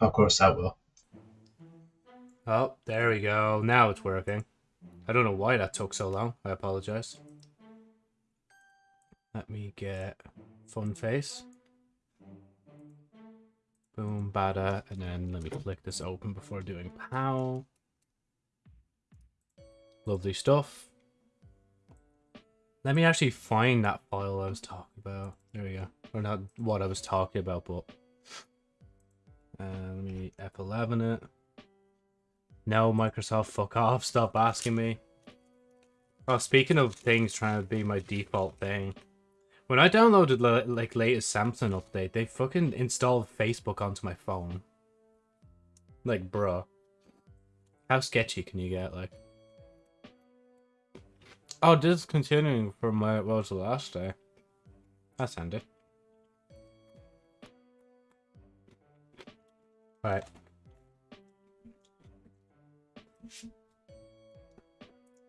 Of course, that will. Oh, there we go. Now it's working. I don't know why that took so long. I apologize. Let me get fun face. Boom, bada, and then let me flick this open before doing pow. Lovely stuff. Let me actually find that file I was talking about. There we go. Or not what I was talking about, but... Uh, let me F11 it. No, Microsoft, fuck off. Stop asking me. Oh, speaking of things trying to be my default thing. When I downloaded like latest Samsung update, they fucking installed Facebook onto my phone. Like, bruh. How sketchy can you get, like? Oh, this is continuing from where it was the last day. That's handy. Right.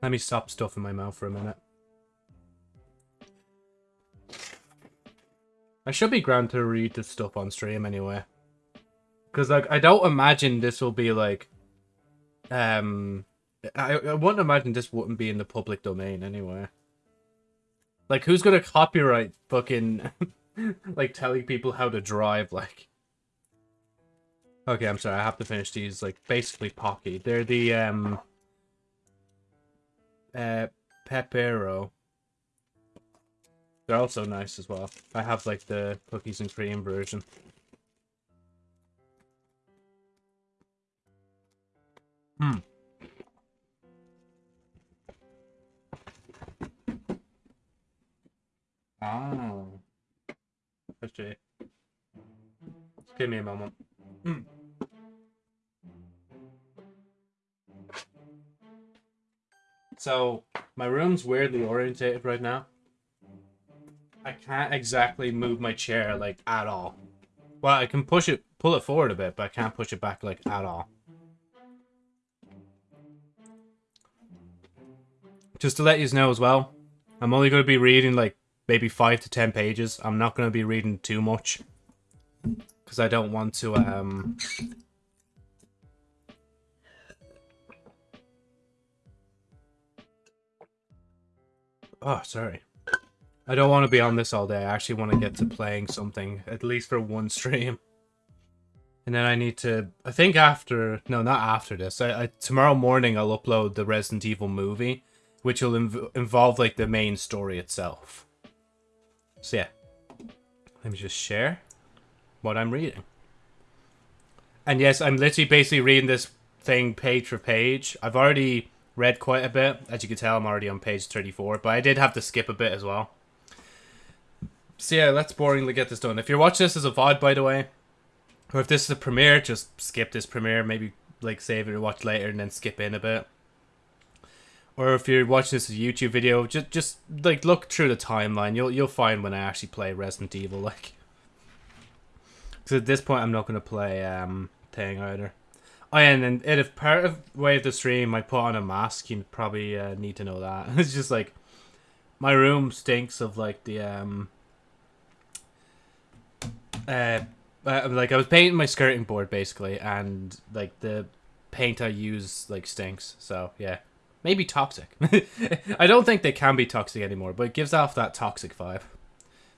Let me stop stuffing my mouth for a minute. I should be grand to read this stuff on stream anyway. Because, like, I don't imagine this will be, like... Um... I, I wouldn't imagine this wouldn't be in the public domain anyway. Like, who's gonna copyright fucking... like, telling people how to drive, like... Okay, I'm sorry, I have to finish these, like, basically Pocky. They're the, um... Uh, Pepero. They're also nice as well. I have, like, the cookies and cream version. Hmm. Let's see. Just give me a moment. Hmm. So, my room's weirdly orientated right now. I can't exactly move my chair, like, at all. Well, I can push it, pull it forward a bit, but I can't push it back, like, at all. Just to let you know as well, I'm only going to be reading, like, maybe 5 to 10 pages. I'm not going to be reading too much. Because I don't want to, um... Oh, sorry. I don't want to be on this all day. I actually want to get to playing something, at least for one stream. And then I need to, I think after, no, not after this. I, I tomorrow morning I'll upload the Resident Evil movie, which will inv involve like the main story itself. So yeah, let me just share what I'm reading. And yes, I'm literally basically reading this thing page for page. I've already read quite a bit. As you can tell, I'm already on page 34, but I did have to skip a bit as well. So yeah, let's boringly get this done. If you're watching this as a VOD, by the way, or if this is a premiere, just skip this premiere. Maybe like save it or watch later and then skip in a bit. Or if you're watching this as a YouTube video, just just like look through the timeline. You'll you'll find when I actually play Resident Evil. Like, because at this point I'm not gonna play um thing either. Oh, yeah, and then if part of way of the stream I put on a mask, you probably uh, need to know that. it's just like my room stinks of like the um uh, uh, like I was painting my skirting board basically, and like the paint I use like stinks. So yeah, maybe toxic. I don't think they can be toxic anymore, but it gives off that toxic vibe.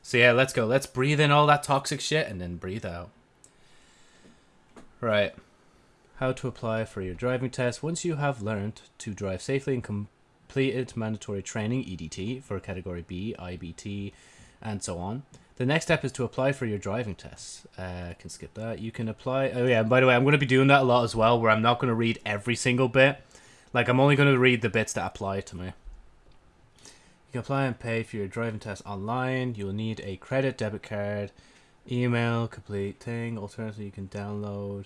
So yeah, let's go. Let's breathe in all that toxic shit and then breathe out. Right. How to apply for your driving test once you have learned to drive safely and completed mandatory training EDT for category B, IBT, and so on. The next step is to apply for your driving test. Uh, can skip that. You can apply. Oh yeah, by the way, I'm going to be doing that a lot as well, where I'm not going to read every single bit. Like I'm only going to read the bits that apply to me. You can apply and pay for your driving test online. You'll need a credit debit card, email, complete thing. Alternatively, you can download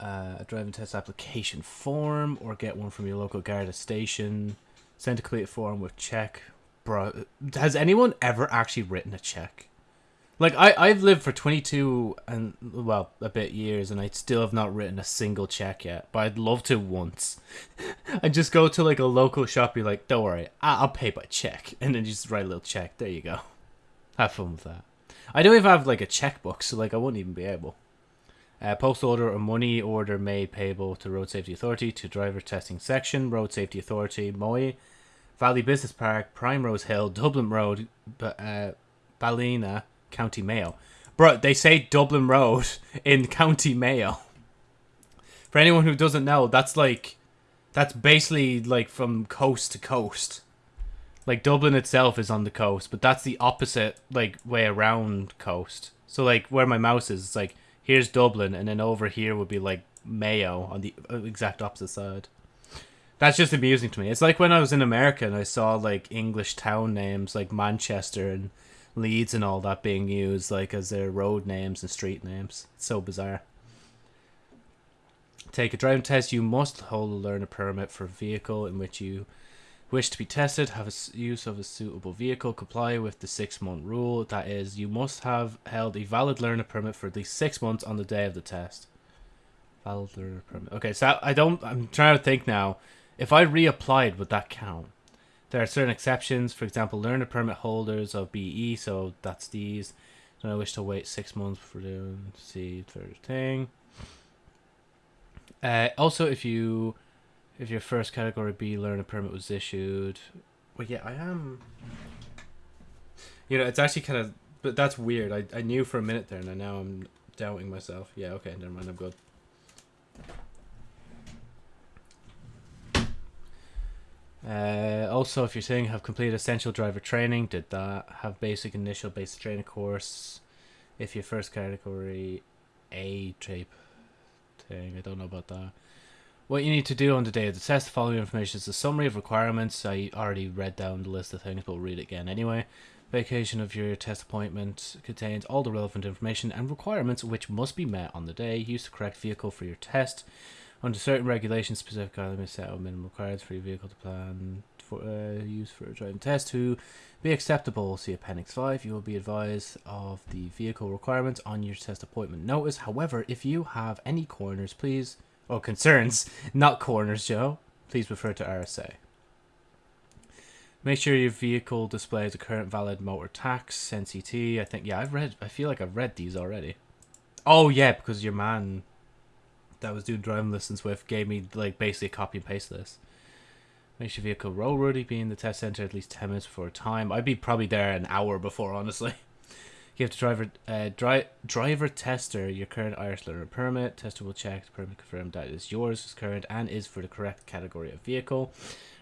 uh, a driving test application form or get one from your local Garda station. Send a complete form with check. Bro, has anyone ever actually written a check? Like I I've lived for 22 and well a bit years and I still have not written a single check yet, but I'd love to once. I just go to like a local shop, be like, don't worry, I'll pay by check, and then just write a little check. There you go. Have fun with that. I don't even have like a checkbook, so like I wouldn't even be able. Uh, post order or money order made payable to Road Safety Authority to Driver Testing Section, Road Safety Authority, Moy, Valley Business Park, Primrose Hill, Dublin Road, uh, Ballina, County Mayo. Bro, they say Dublin Road in County Mayo. For anyone who doesn't know, that's like, that's basically like from coast to coast. Like Dublin itself is on the coast, but that's the opposite like way around coast. So like where my mouse is, it's like here's Dublin, and then over here would be like Mayo on the uh, exact opposite side. That's just amusing to me. It's like when I was in America and I saw like English town names like Manchester and Leeds and all that being used like as their road names and street names. It's so bizarre. Take a driving test. You must hold learn a learner permit for a vehicle in which you wish to be tested, have a use of a suitable vehicle, comply with the six month rule. That is, you must have held a valid learner permit for at least six months on the day of the test. Valid learner permit. Okay, so I don't. I'm trying to think now. If I reapplied, would that count? There are certain exceptions. For example, learner permit holders of BE. So that's these. And I wish to wait six months for the see third thing. Uh, also, if you if your first category B learner permit was issued. Well, yeah, I am. You know, it's actually kind of, but that's weird. I I knew for a minute there, and now I'm doubting myself. Yeah, okay, never mind. I'm good. Uh, also, if you're saying have completed essential driver training, did that have basic initial basic training course? If your first category A type thing, I don't know about that. What you need to do on the day of the test, the following information is a summary of requirements. I already read down the list of things, but we'll read it again anyway. Vacation of your test appointment contains all the relevant information and requirements which must be met on the day. Use the correct vehicle for your test. Under certain regulations, specific guidelines set out minimum requirements for your vehicle to plan for uh, use for a driving test to be acceptable. See Appendix 5. You will be advised of the vehicle requirements on your test appointment notice. However, if you have any corners, please or concerns, not corners, Joe, please refer to RSA. Make sure your vehicle displays a current valid motor tax, NCT. I think, yeah, I've read, I feel like I've read these already. Oh, yeah, because your man that was doing driving lessons with gave me, like, basically a copy and paste this. Make sure vehicle roadworthy, be in the test center at least 10 minutes before time. I'd be probably there an hour before, honestly. Give the driver uh, dri driver tester your current Irish learner permit. Tester will check the permit confirm that is yours, is current, and is for the correct category of vehicle.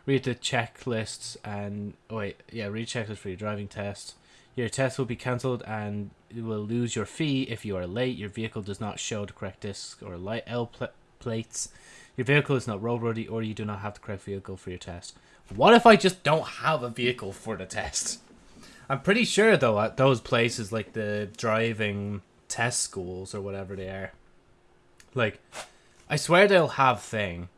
Read the checklists and oh wait, yeah, read checklist for your driving test. Your test will be cancelled and you will lose your fee if you are late. Your vehicle does not show the correct disc or light L pl plates. Your vehicle is not roadworthy or you do not have the correct vehicle for your test. What if I just don't have a vehicle for the test? I'm pretty sure though at those places like the driving test schools or whatever they are, like, I swear they'll have thing.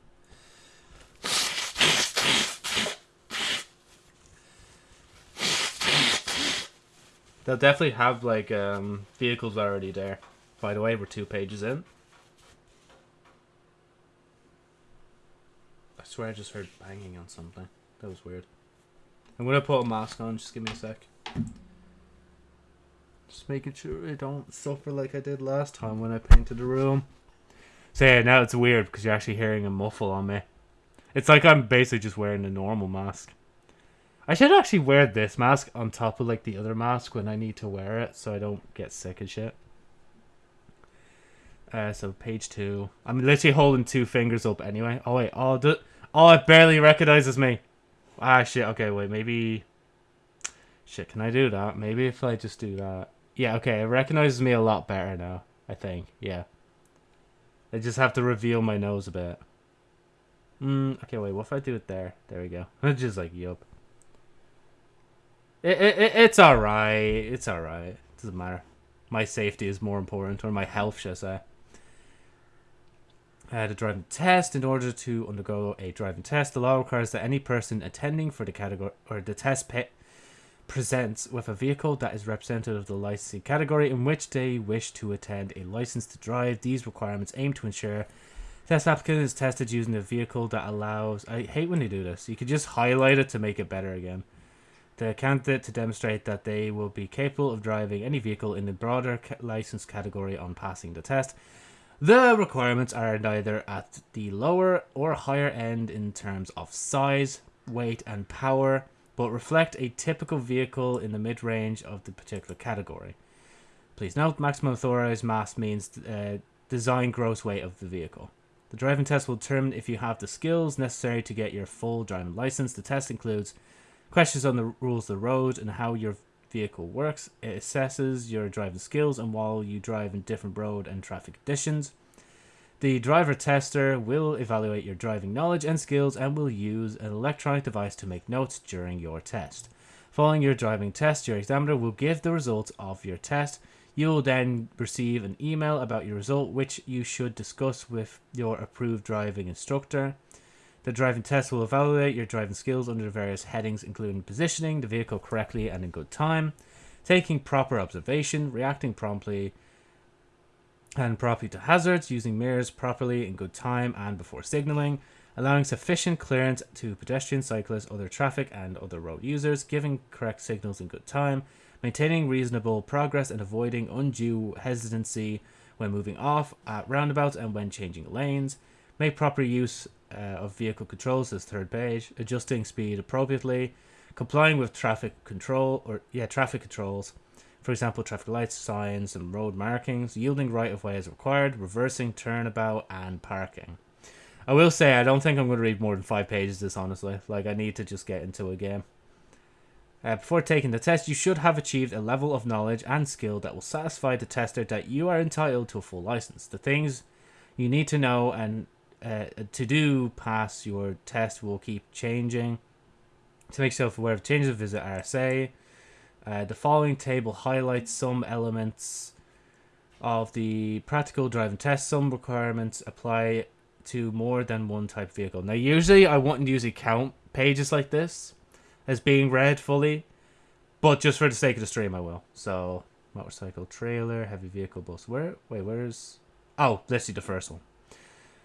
They'll definitely have like um, vehicles already there. By the way, we're two pages in. I swear I just heard banging on something. That was weird. I'm gonna put a mask on. Just give me a sec. Just making sure I don't suffer like I did last time when I painted the room. So yeah, now it's weird because you're actually hearing a muffle on me. It's like I'm basically just wearing a normal mask. I should actually wear this mask on top of like the other mask when I need to wear it so I don't get sick and shit. Uh, so page two. I'm literally holding two fingers up anyway. Oh wait, oh, the, oh, it barely recognizes me. Ah shit. Okay, wait, maybe Shit, can I do that? Maybe if I just do that. Yeah, okay, it recognizes me a lot better now, I think. Yeah. I just have to reveal my nose a bit. Mm, okay, wait, what if I do it there? There we go. It's just like, yup. It, it, it's alright. It's alright. Doesn't matter. My safety is more important, or my health, should I say. I had a driving test. In order to undergo a driving test, the law requires that any person attending for the category or the test pit presents with a vehicle that is representative of the licensing category in which they wish to attend a license to drive. These requirements aim to ensure test applicant is tested using a vehicle that allows. I hate when they do this. You could just highlight it to make it better again. The candidate to demonstrate that they will be capable of driving any vehicle in the broader license category on passing the test. The requirements are neither at the lower or higher end in terms of size, weight, and power, but reflect a typical vehicle in the mid range of the particular category. Please note, maximum authorized mass means uh, design gross weight of the vehicle. The driving test will determine if you have the skills necessary to get your full driving license. The test includes questions on the rules of the road and how your vehicle works. It assesses your driving skills and while you drive in different road and traffic conditions. The driver tester will evaluate your driving knowledge and skills and will use an electronic device to make notes during your test. Following your driving test, your examiner will give the results of your test you will then receive an email about your result, which you should discuss with your approved driving instructor. The driving test will evaluate your driving skills under various headings, including positioning the vehicle correctly and in good time, taking proper observation, reacting promptly and properly to hazards, using mirrors properly in good time and before signaling, allowing sufficient clearance to pedestrians, cyclists, other traffic, and other road users, giving correct signals in good time, maintaining reasonable progress and avoiding undue hesitancy when moving off at roundabouts and when changing lanes, make proper use uh, of vehicle controls as third page, adjusting speed appropriately, complying with traffic control or yeah traffic controls, for example traffic lights, signs, and road markings, yielding right of way as required, reversing turnabout, and parking. I will say I don't think I'm going to read more than five pages this honestly. Like I need to just get into a game. Uh, before taking the test, you should have achieved a level of knowledge and skill that will satisfy the tester that you are entitled to a full license. The things you need to know and uh, to do pass your test will keep changing. To make yourself aware of changes, visit RSA. Uh, the following table highlights some elements of the practical driving test. Some requirements apply to more than one type of vehicle. Now, usually I wouldn't usually count pages like this as being read fully, but just for the sake of the stream, I will. So, motorcycle trailer, heavy vehicle bus. Where? Wait, where's? Oh, let's see the first one.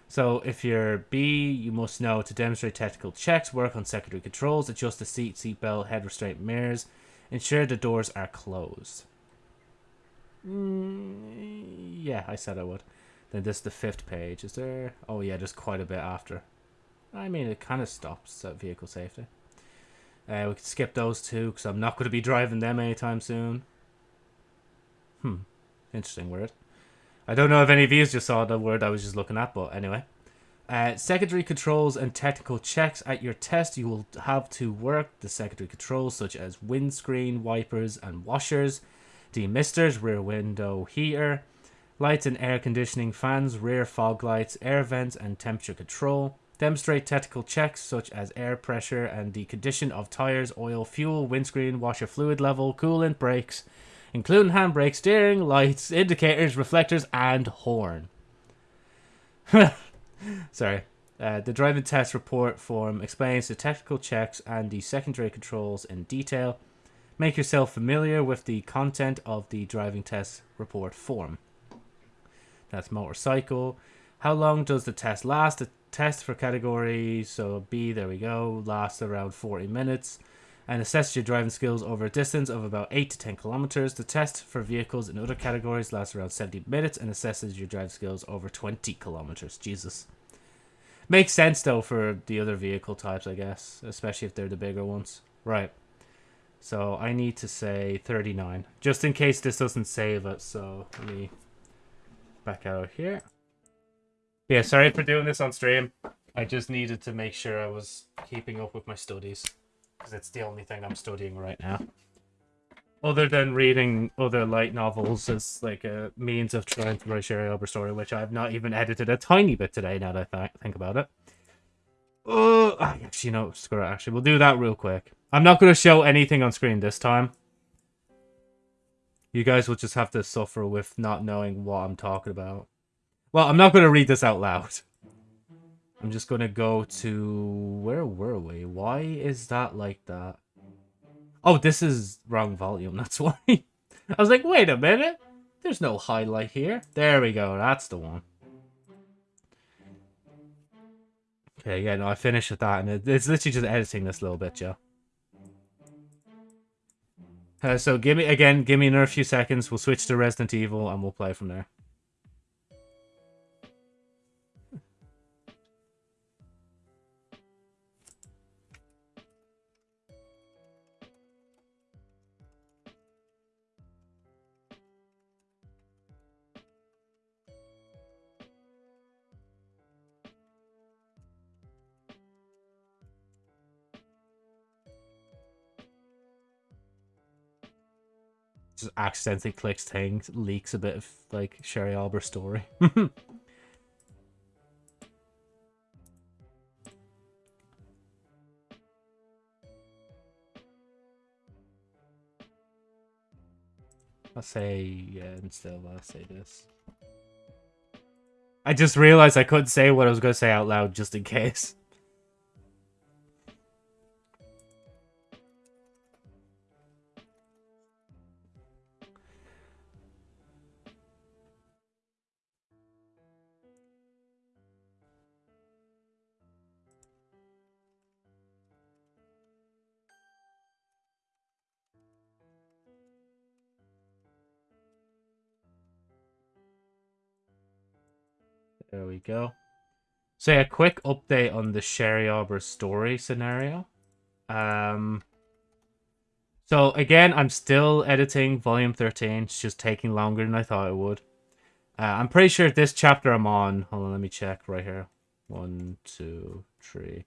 So, if you're B, you must know to demonstrate technical checks, work on secondary controls, adjust the seat, seatbelt, head restraint, mirrors, ensure the doors are closed. Mm, yeah, I said I would. Then this is the fifth page. Is there? Oh yeah, there's quite a bit after. I mean, it kind of stops at vehicle safety. Uh, we could skip those two because I'm not going to be driving them anytime soon. Hmm. Interesting word. I don't know if any of you just saw the word I was just looking at, but anyway. Uh, secondary controls and technical checks at your test. You will have to work the secondary controls such as windscreen, wipers, and washers, demisters, rear window heater, lights and air conditioning fans, rear fog lights, air vents, and temperature control. Demonstrate technical checks such as air pressure and the condition of tires, oil, fuel, windscreen, washer fluid level, coolant, brakes, including handbrake, steering, lights, indicators, reflectors, and horn. Sorry. Uh, the driving test report form explains the technical checks and the secondary controls in detail. Make yourself familiar with the content of the driving test report form. That's motorcycle. How long does the test last? The test for category, so B, there we go, lasts around 40 minutes and assesses your driving skills over a distance of about 8 to 10 kilometers. The test for vehicles in other categories lasts around 70 minutes and assesses your drive skills over 20 kilometers. Jesus. Makes sense though for the other vehicle types, I guess, especially if they're the bigger ones. Right. So I need to say 39, just in case this doesn't save it. So let me back out here. Yeah, sorry for doing this on stream. I just needed to make sure I was keeping up with my studies. Because it's the only thing I'm studying right now. Other than reading other light novels as like a means of trying to write Sherry Ober story, which I've not even edited a tiny bit today now that I th think about it. Oh, ah, actually, no, screw it, actually. We'll do that real quick. I'm not going to show anything on screen this time. You guys will just have to suffer with not knowing what I'm talking about. Well, I'm not going to read this out loud. I'm just to go to... Where were we? Why is that like that? Oh, this is wrong volume. That's why. I was like, wait a minute. There's no highlight here. There we go. That's the one. Okay, yeah, no, I finished with that. And it's literally just editing this little bit, Joe. Uh, so give me, again, give me another few seconds. We'll switch to Resident Evil and we'll play from there. Just accidentally clicks things, leaks a bit of like Sherry Albert story. I'll say yeah, and still I'll say this. I just realized I couldn't say what I was going to say out loud just in case. Go. So a quick update on the Sherry Arbor story scenario. Um, so again, I'm still editing volume 13. It's just taking longer than I thought it would. Uh, I'm pretty sure this chapter I'm on, hold on, let me check right here. One, two, three.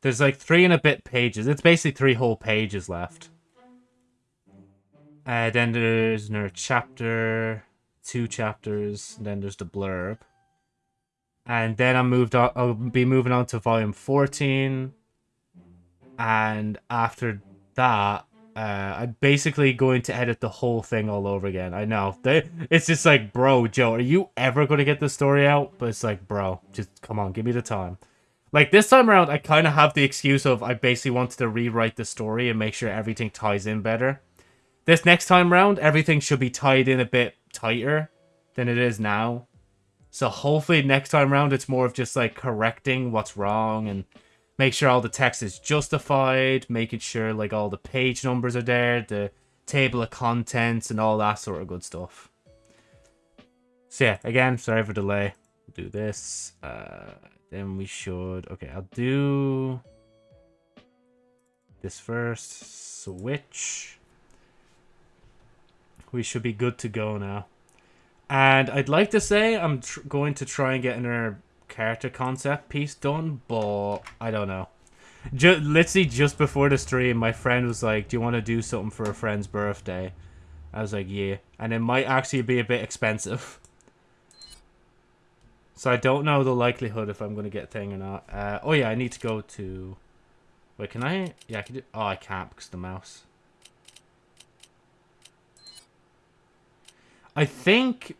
There's like three and a bit pages. It's basically three whole pages left. Uh, then there's another chapter, two chapters, then there's the blurb and then I moved on. I'll be moving on to volume fourteen, and after that, uh, I'm basically going to edit the whole thing all over again. I know they, it's just like, bro, Joe, are you ever going to get the story out? But it's like, bro, just come on, give me the time. Like this time around, I kind of have the excuse of I basically wanted to rewrite the story and make sure everything ties in better. This next time around, everything should be tied in a bit tighter than it is now. So hopefully next time around it's more of just like correcting what's wrong and make sure all the text is justified, making sure like all the page numbers are there, the table of contents and all that sort of good stuff. So yeah, again, sorry for delay. We'll do this. Uh, then we should... Okay, I'll do this first. Switch. We should be good to go now. And I'd like to say I'm going to try and get another character concept piece done, but I don't know. Just, literally just before the stream, my friend was like, do you want to do something for a friend's birthday? I was like, yeah. And it might actually be a bit expensive. So I don't know the likelihood if I'm going to get a thing or not. Uh, oh yeah, I need to go to... Wait, can I? Yeah, I can do... Oh, I can't because the mouse. I think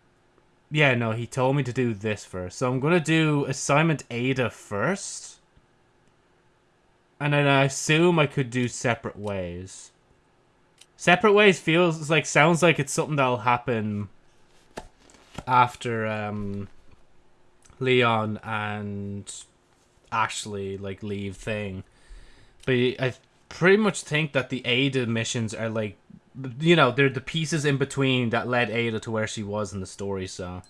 yeah, no, he told me to do this first. So I'm going to do assignment Ada first. And then I assume I could do separate ways. Separate ways feels like, sounds like it's something that'll happen after um, Leon and Ashley, like, leave thing. But I pretty much think that the Ada missions are, like, you know, they're the pieces in between that led Ada to where she was in the story, so.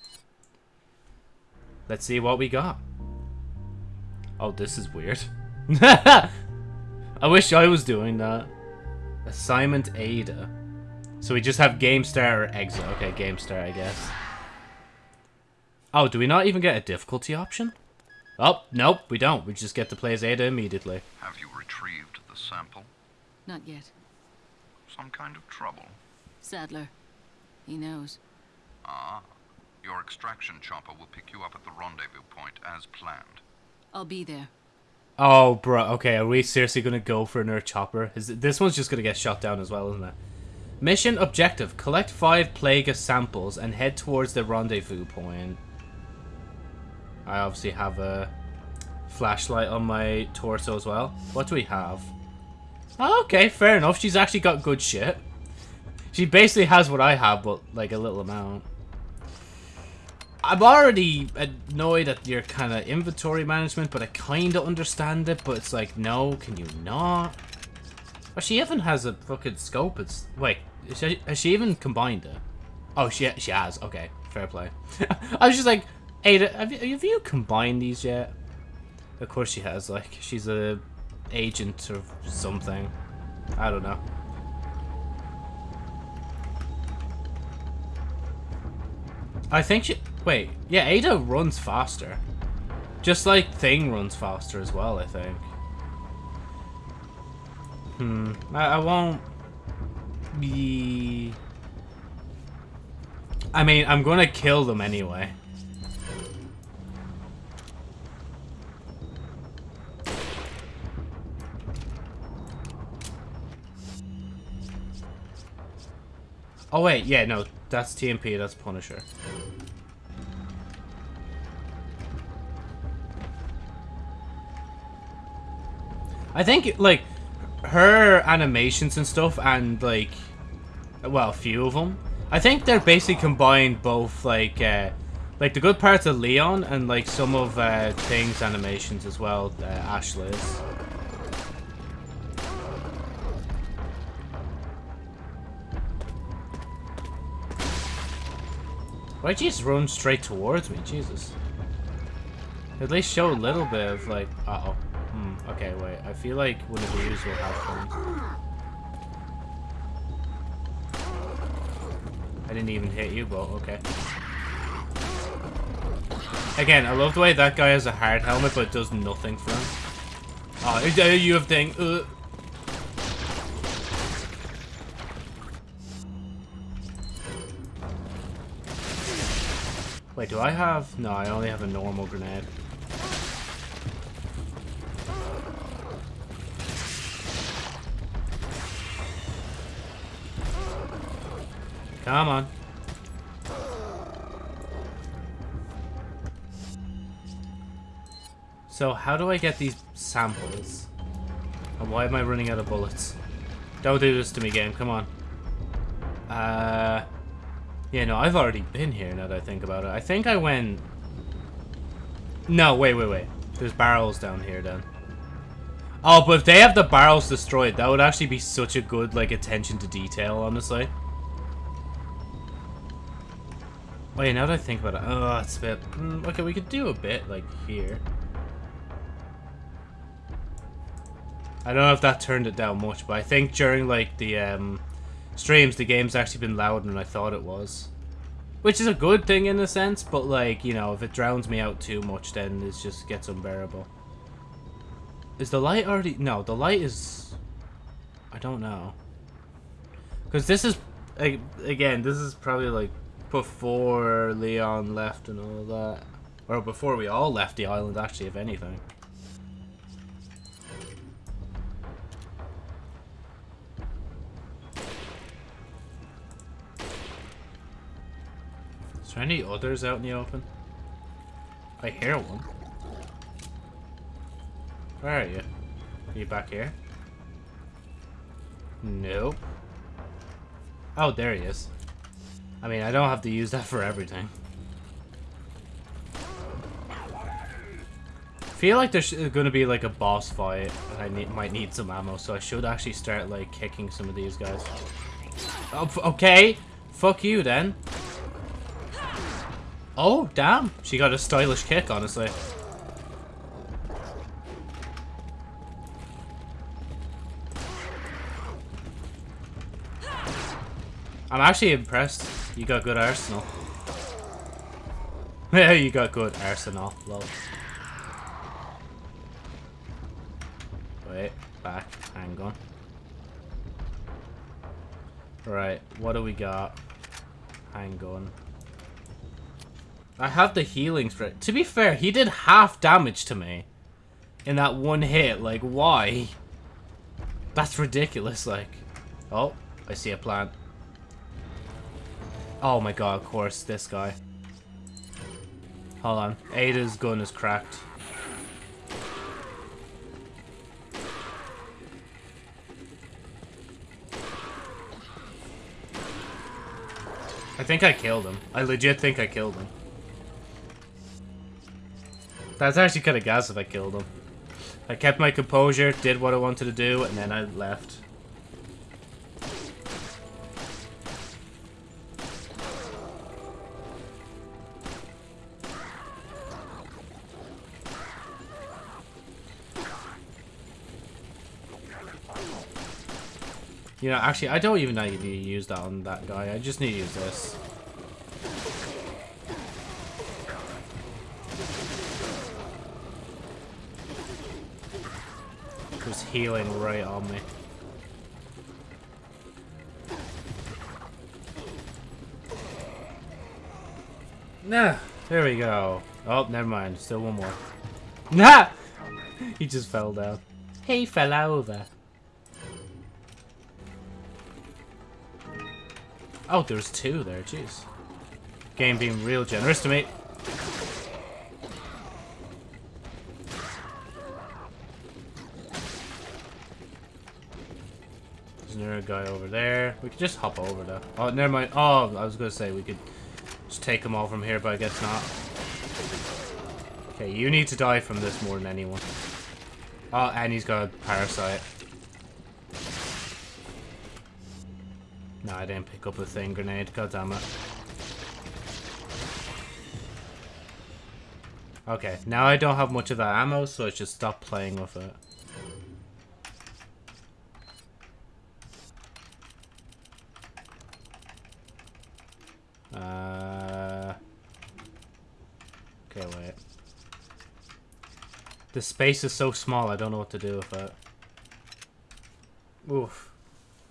Let's see what we got. Oh, this is weird. I wish I was doing that. Assignment Ada. So we just have Game Start or Exit. Okay, Game Start, I guess. Oh, do we not even get a difficulty option? Oh, nope, we don't. We just get to play as Ada immediately. Have you retrieved the sample? Not yet some kind of trouble? Sadler. He knows. Ah. Your extraction chopper will pick you up at the rendezvous point as planned. I'll be there. Oh, bro. Okay, are we seriously going to go for another chopper? Is This one's just going to get shot down as well, isn't it? Mission objective. Collect five Plaga samples and head towards the rendezvous point. I obviously have a flashlight on my torso as well. What do we have? Oh, okay, fair enough. She's actually got good shit. She basically has what I have, but like a little amount. I'm already annoyed at your kind of inventory management, but I kind of understand it. But it's like, no, can you not? Oh, she even has a fucking scope. It's wait, she, has she even combined it? Oh, she she has. Okay, fair play. I was just like, hey, have you, have you combined these yet? Of course she has. Like, she's a agent or something. I don't know. I think she... Wait, yeah, Ada runs faster. Just like Thing runs faster as well, I think. Hmm. I, I won't be... I mean, I'm gonna kill them anyway. Oh wait, yeah, no, that's TMP, that's Punisher. I think, like, her animations and stuff, and, like, well, a few of them, I think they're basically combined both, like, uh, like the good parts of Leon and, like, some of uh, Thing's animations as well, uh, Ashley's. Why'd you just run straight towards me? Jesus. At least show a little bit of, like, uh-oh. Hmm, okay, wait. I feel like one of these will have fun. I didn't even hit you, but okay. Again, I love the way that guy has a hard helmet, but does nothing for him. Oh, you have thing. Uh. Wait, do I have... No, I only have a normal grenade. Come on. So, how do I get these samples? And why am I running out of bullets? Don't do this to me, game. Come on. Uh... Yeah, no, I've already been here now that I think about it. I think I went... No, wait, wait, wait. There's barrels down here then. Oh, but if they have the barrels destroyed, that would actually be such a good, like, attention to detail, honestly. Oh yeah, now that I think about it, oh, it's a bit... Mm, okay, we could do a bit, like, here. I don't know if that turned it down much, but I think during, like, the, um, streams, the game's actually been louder than I thought it was. Which is a good thing in a sense, but, like, you know, if it drowns me out too much, then it just gets unbearable. Is the light already... No, the light is... I don't know. Because this is... Again, this is probably, like, before Leon left and all that. Or before we all left the island, actually, if anything. Is there any others out in the open? I hear one. Where are you? Are you back here? Nope. Oh, there he is. I mean, I don't have to use that for everything. I feel like there's going to be like a boss fight and I need, might need some ammo, so I should actually start like kicking some of these guys. Oh, okay, fuck you then. Oh, damn. She got a stylish kick, honestly. I'm actually impressed. You got good arsenal. Yeah, you got good arsenal. Lol. Wait, back. Hang on. Right, what do we got? Hang on. I have the healing spray. To be fair, he did half damage to me. In that one hit. Like, why? That's ridiculous, like. Oh, I see a plant. Oh my god, of course, this guy. Hold on. Ada's gun is cracked. I think I killed him. I legit think I killed him. That's actually kind of gas if I killed him. I kept my composure, did what I wanted to do, and then I left. You know, actually, I don't even know need to use that on that guy. I just need to use this. Healing right on me. Nah, there we go. Oh, never mind. Still one more. Nah! he just fell down. He fell over. Oh, there's two there, jeez. Game being real generous to me. There's another guy over there. We could just hop over though. Oh, never mind. Oh, I was gonna say we could just take them all from here, but I guess not. Okay, you need to die from this more than anyone. Oh, and he's got a parasite. No, I didn't pick up the thing grenade. God damn it. Okay, now I don't have much of that ammo, so I should stop playing with it. Uh... Okay, wait. The space is so small, I don't know what to do with it. Oof.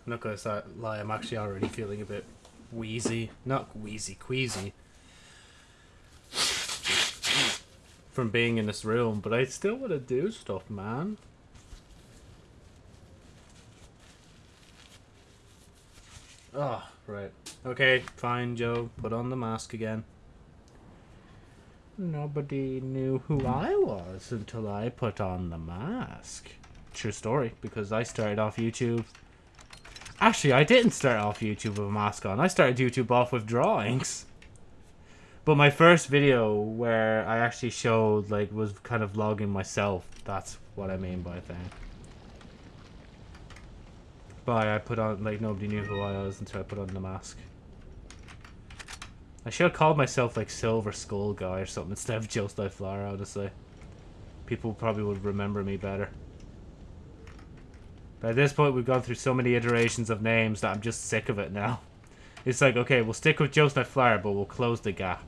I'm not gonna start lie, I'm actually already feeling a bit wheezy. Not wheezy, queasy. From being in this room, but I still want to do stuff, man. Oh, right. Okay, fine, Joe. Put on the mask again. Nobody knew who I was until I put on the mask. True story, because I started off YouTube. Actually, I didn't start off YouTube with a mask on. I started YouTube off with drawings. But my first video where I actually showed, like, was kind of vlogging myself. That's what I mean by thing. But I put on, like, nobody knew who I was until I put on the mask. I should have called myself, like, Silver Skull Guy or something instead of Joe Flower, honestly. People probably would remember me better. But at this point, we've gone through so many iterations of names that I'm just sick of it now. It's like, okay, we'll stick with Joe Flower, but we'll close the gap.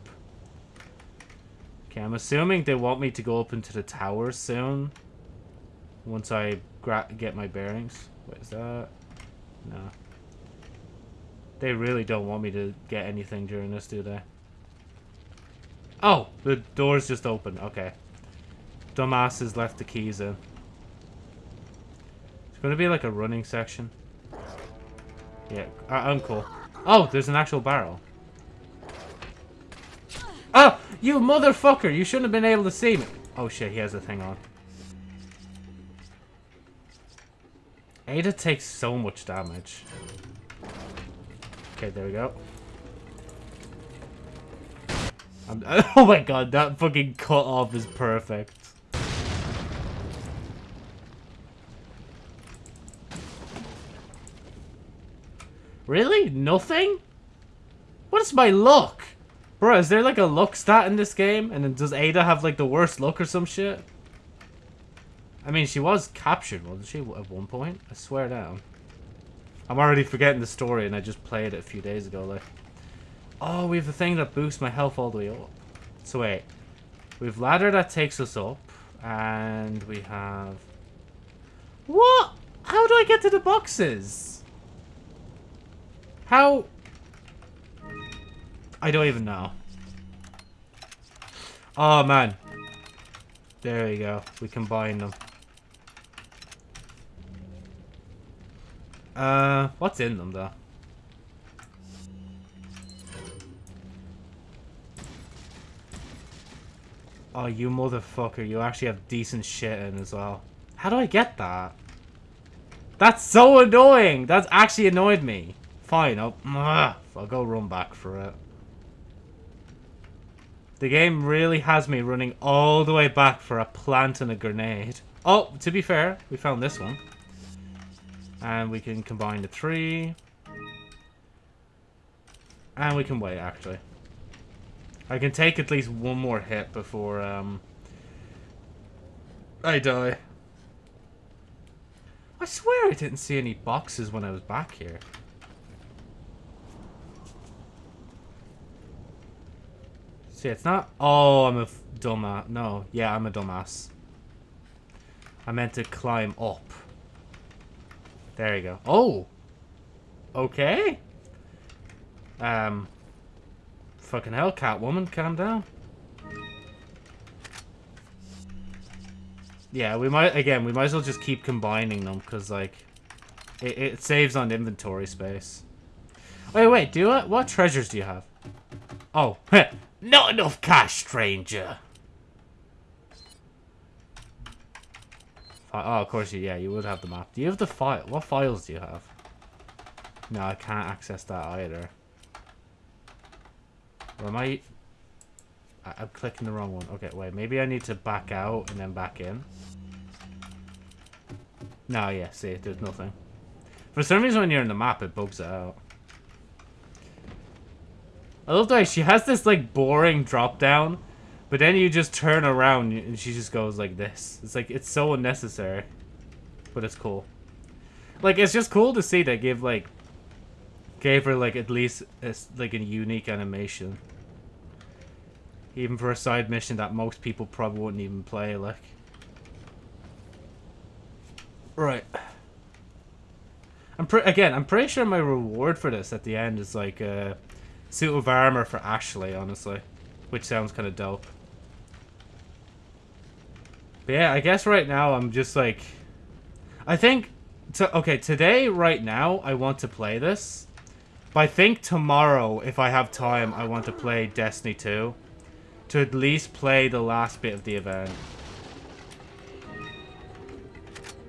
Okay, I'm assuming they want me to go up into the tower soon. Once I get my bearings. What is that? No. They really don't want me to get anything during this, do they? Oh! The door's just open. Okay. Dumbass has left the keys in. It's to be like a running section. Yeah, I I'm cool. Oh, there's an actual barrel. Oh, you motherfucker! You shouldn't have been able to see me. Oh shit, he has a thing on. Ada takes so much damage. Okay, there we go. I'm, oh my god, that fucking cut off is perfect. Really? Nothing? What is my luck? Bro, is there like a luck stat in this game? And then does Ada have like the worst luck or some shit? I mean, she was captured, wasn't she, at one point? I swear down. I'm already forgetting the story and I just played it a few days ago, like. Oh, we have the thing that boosts my health all the way up. So wait. We have ladder that takes us up. And we have... What? How do I get to the boxes? How... I don't even know. Oh, man. There we go. We combine them. Uh, what's in them, though? Oh, you motherfucker. You actually have decent shit in as well. How do I get that? That's so annoying! That's actually annoyed me. Fine, I'll, I'll go run back for it. The game really has me running all the way back for a plant and a grenade. Oh, to be fair, we found this one. And we can combine the three. And we can wait, actually. I can take at least one more hit before um, I die. I swear I didn't see any boxes when I was back here. See, it's not... Oh, I'm a dumbass. No, yeah, I'm a dumbass. I meant to climb up. There you go. Oh! Okay. Um, Fucking hell, Catwoman, calm down. Yeah, we might, again, we might as well just keep combining them, because, like, it, it saves on inventory space. Wait, wait, do I, what treasures do you have? Oh, not enough cash, stranger. Oh, of course, you, yeah, you would have the map. Do you have the file? What files do you have? No, I can't access that either. Or am I... I- I'm clicking the wrong one. Okay, wait, maybe I need to back out and then back in. No, yeah, see, there's nothing. For some reason when you're in the map, it bugs it out. I love the way she has this, like, boring drop down, but then you just turn around and she just goes like this. It's like, it's so unnecessary. But it's cool. Like, it's just cool to see they give, like, gave her, like, at least, a like, a unique animation. Even for a side mission that most people probably wouldn't even play, like. Right. I'm pre- again, I'm pretty sure my reward for this at the end is like a suit of armor for Ashley, honestly, which sounds kind of dope. But yeah, I guess right now I'm just like, I think, to, okay, today, right now, I want to play this. But I think tomorrow, if I have time, I want to play Destiny 2. To at least play the last bit of the event.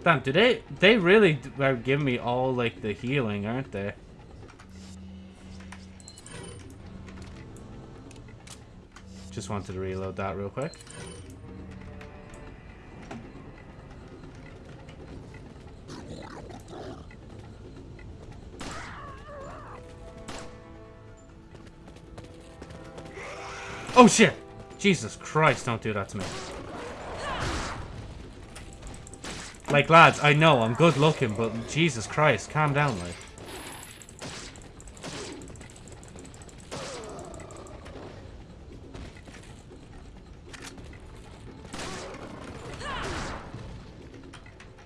Damn, do they, they really are giving me all, like, the healing, aren't they? Just wanted to reload that real quick. Oh shit! Jesus Christ, don't do that to me. Like, lads, I know, I'm good looking, but Jesus Christ, calm down, like.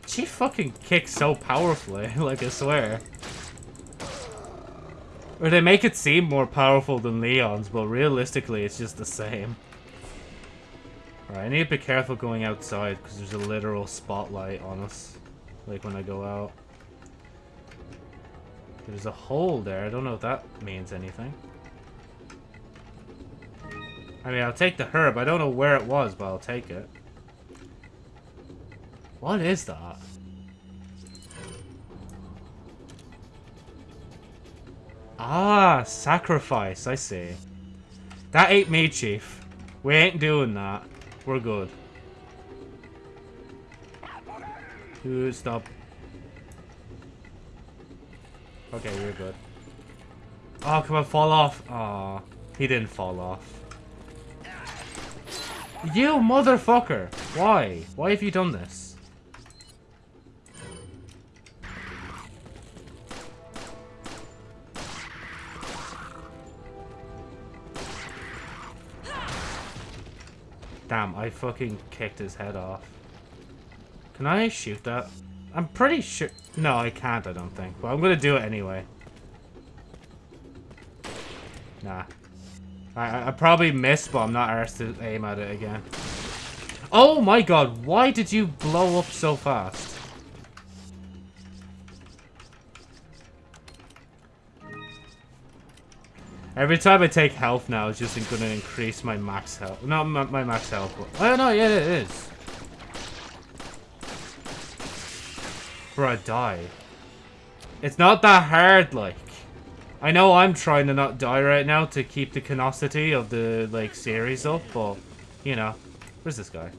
She fucking kicks so powerfully, like, I swear. Or they make it seem more powerful than Leon's, but realistically, it's just the same. Alright, I need to be careful going outside, because there's a literal spotlight on us. Like, when I go out. There's a hole there, I don't know if that means anything. I mean, I'll take the herb, I don't know where it was, but I'll take it. What is that? Ah, sacrifice, I see. That ain't me, Chief. We ain't doing that. We're good. Dude, stop. Okay, we're good. Oh, come on, fall off. Aw, he didn't fall off. You motherfucker! Why? Why have you done this? Damn, I fucking kicked his head off. Can I shoot that? I'm pretty sure... No, I can't, I don't think. But I'm gonna do it anyway. Nah. I, I, I probably missed, but I'm not arsed to aim at it again. Oh my god, why did you blow up so fast? Every time I take health now, it's just going to increase my max health. Not my, my max health. But, oh no, yeah, it is. Bro, I die. It's not that hard, like. I know I'm trying to not die right now to keep the canosity of the, like, series up, but, you know. Where's this guy?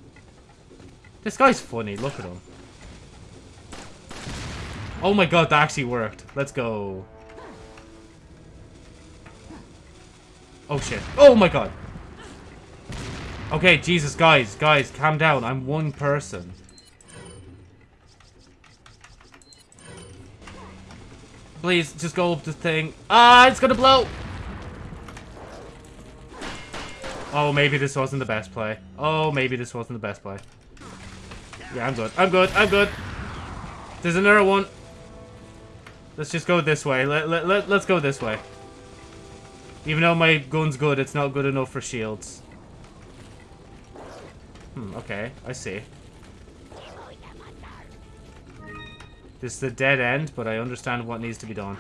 This guy's funny, look at him. Oh my god, that actually worked. Let's go. Oh shit. Oh my god. Okay, Jesus, guys, guys, calm down. I'm one person. Please, just go up the thing. Ah, it's gonna blow! Oh, maybe this wasn't the best play. Oh, maybe this wasn't the best play. Yeah, I'm good. I'm good. I'm good. There's another one. Let's just go this way. Let, let, let, let's go this way. Even though my gun's good, it's not good enough for shields. Hmm, okay. I see. This is a dead end, but I understand what needs to be done.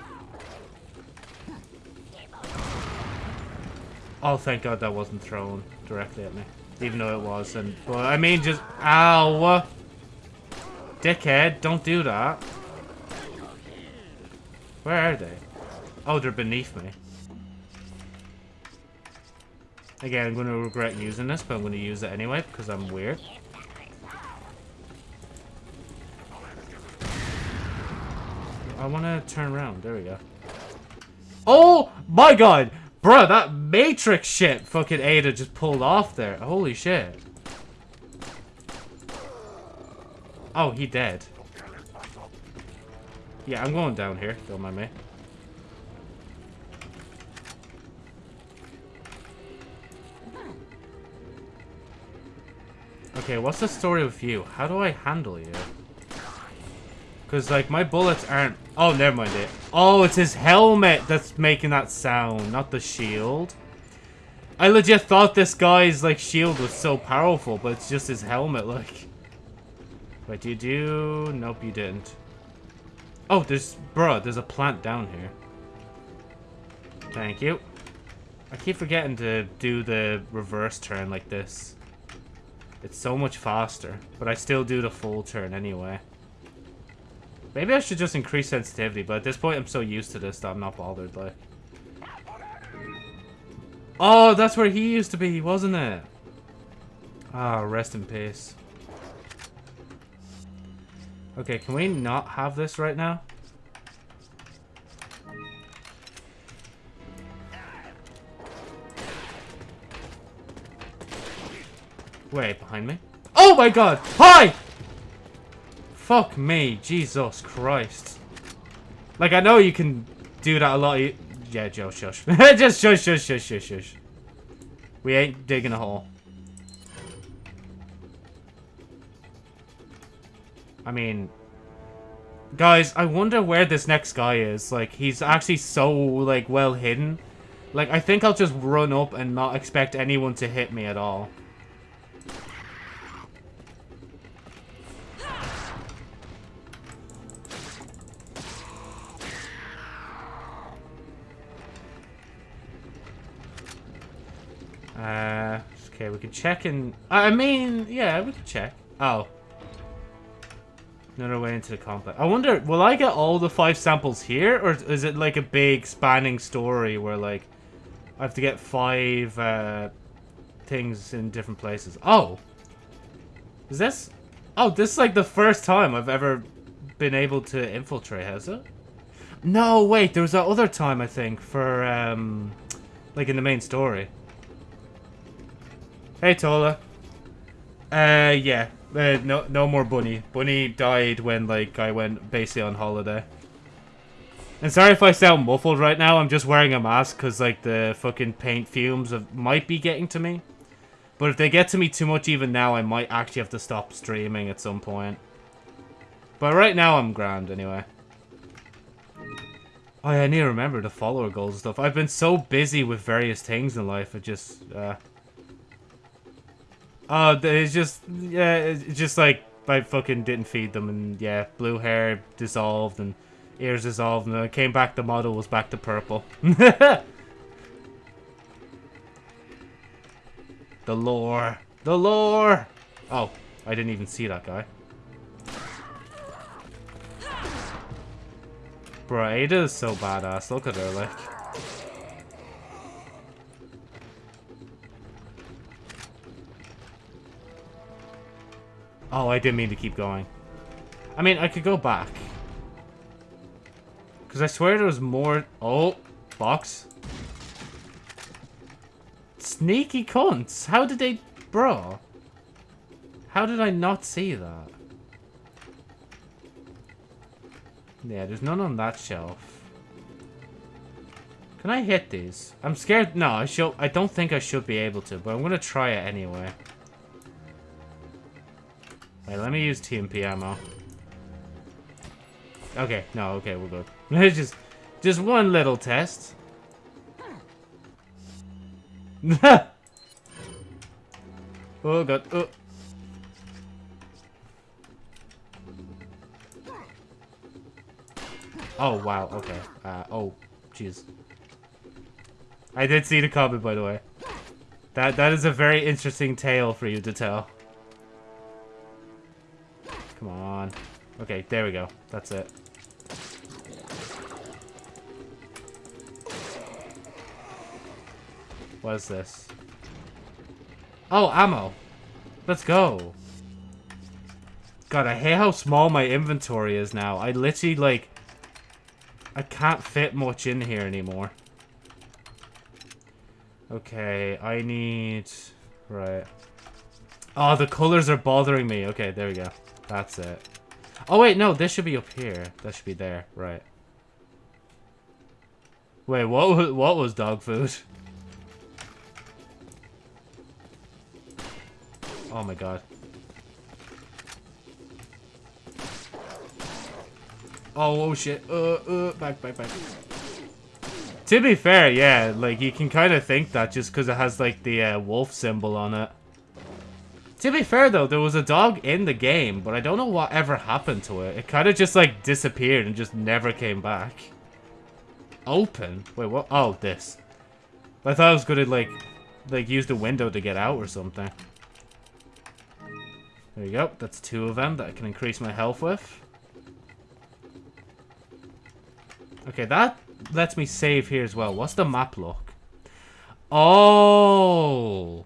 Oh, thank God that wasn't thrown directly at me. Even though it was. And, but, I mean, just... Ow! Dickhead, don't do that. Where are they? Oh, they're beneath me. Again, I'm going to regret using this, but I'm going to use it anyway because I'm weird. I want to turn around. There we go. Oh my god! Bruh, that Matrix shit fucking Ada just pulled off there. Holy shit. Oh, he dead. Yeah, I'm going down here. Don't mind me. Okay, what's the story with you? How do I handle you? Because, like, my bullets aren't... Oh, never mind it. Oh, it's his helmet that's making that sound, not the shield. I legit thought this guy's, like, shield was so powerful, but it's just his helmet, like... Wait, do you do... Nope, you didn't. Oh, there's... Bruh, there's a plant down here. Thank you. I keep forgetting to do the reverse turn like this. It's so much faster, but I still do the full turn anyway. Maybe I should just increase sensitivity, but at this point I'm so used to this that I'm not bothered, like. Oh, that's where he used to be, wasn't it? Ah, oh, rest in peace. Okay, can we not have this right now? Wait, behind me? Oh my god! Hi! Fuck me, Jesus Christ. Like, I know you can do that a lot. Yeah, Joe, shush. Just shush, shush, shush, shush, shush. We ain't digging a hole. I mean... Guys, I wonder where this next guy is. Like, he's actually so, like, well hidden. Like, I think I'll just run up and not expect anyone to hit me at all. Uh, okay, we can check and... I mean, yeah, we can check. Oh. Another way into the complex. I wonder, will I get all the five samples here? Or is it like a big spanning story where like... I have to get five uh, things in different places. Oh! Is this... Oh, this is like the first time I've ever been able to infiltrate, has it? No, wait, there was that other time, I think, for, um... Like in the main story. Hey, Tola. Uh, yeah. Uh, no, no more Bunny. Bunny died when, like, I went basically on holiday. And sorry if I sound muffled right now. I'm just wearing a mask because, like, the fucking paint fumes of, might be getting to me. But if they get to me too much even now, I might actually have to stop streaming at some point. But right now, I'm grand anyway. Oh, yeah, I need to remember the follower goals and stuff. I've been so busy with various things in life. It just, uh... Oh, it's just, yeah, it's just like, I fucking didn't feed them, and yeah, blue hair dissolved, and ears dissolved, and I came back, the model was back to purple. the lore. The lore! Oh, I didn't even see that guy. Bro, Ada is so badass. Look at her, like. Oh, I didn't mean to keep going. I mean, I could go back. Because I swear there was more... Oh, box. Sneaky cunts. How did they... Bro. How did I not see that? Yeah, there's none on that shelf. Can I hit these? I'm scared. No, I should. I don't think I should be able to, but I'm gonna try it anyway. Wait, let me use TMP ammo. Okay, no, okay, we're good. just, just one little test. oh god. Oh. Oh wow. Okay. Uh, oh, jeez. I did see the comment, by the way. That that is a very interesting tale for you to tell. Come on. Okay, there we go. That's it. What is this? Oh, ammo. Let's go. God, I hate how small my inventory is now. I literally, like... I can't fit much in here anymore. Okay, I need... Right. Oh, the colors are bothering me. Okay, there we go. That's it. Oh, wait, no. This should be up here. That should be there. Right. Wait, what was, what was dog food? Oh my god. Oh, oh shit. Uh, uh, back, back, back. To be fair, yeah, like, you can kind of think that just because it has, like, the uh, wolf symbol on it. To be fair, though, there was a dog in the game, but I don't know what ever happened to it. It kind of just, like, disappeared and just never came back. Open? Wait, what? Oh, this. I thought I was going to, like, like, use the window to get out or something. There you go. That's two of them that I can increase my health with. Okay, that lets me save here as well. What's the map look? Oh!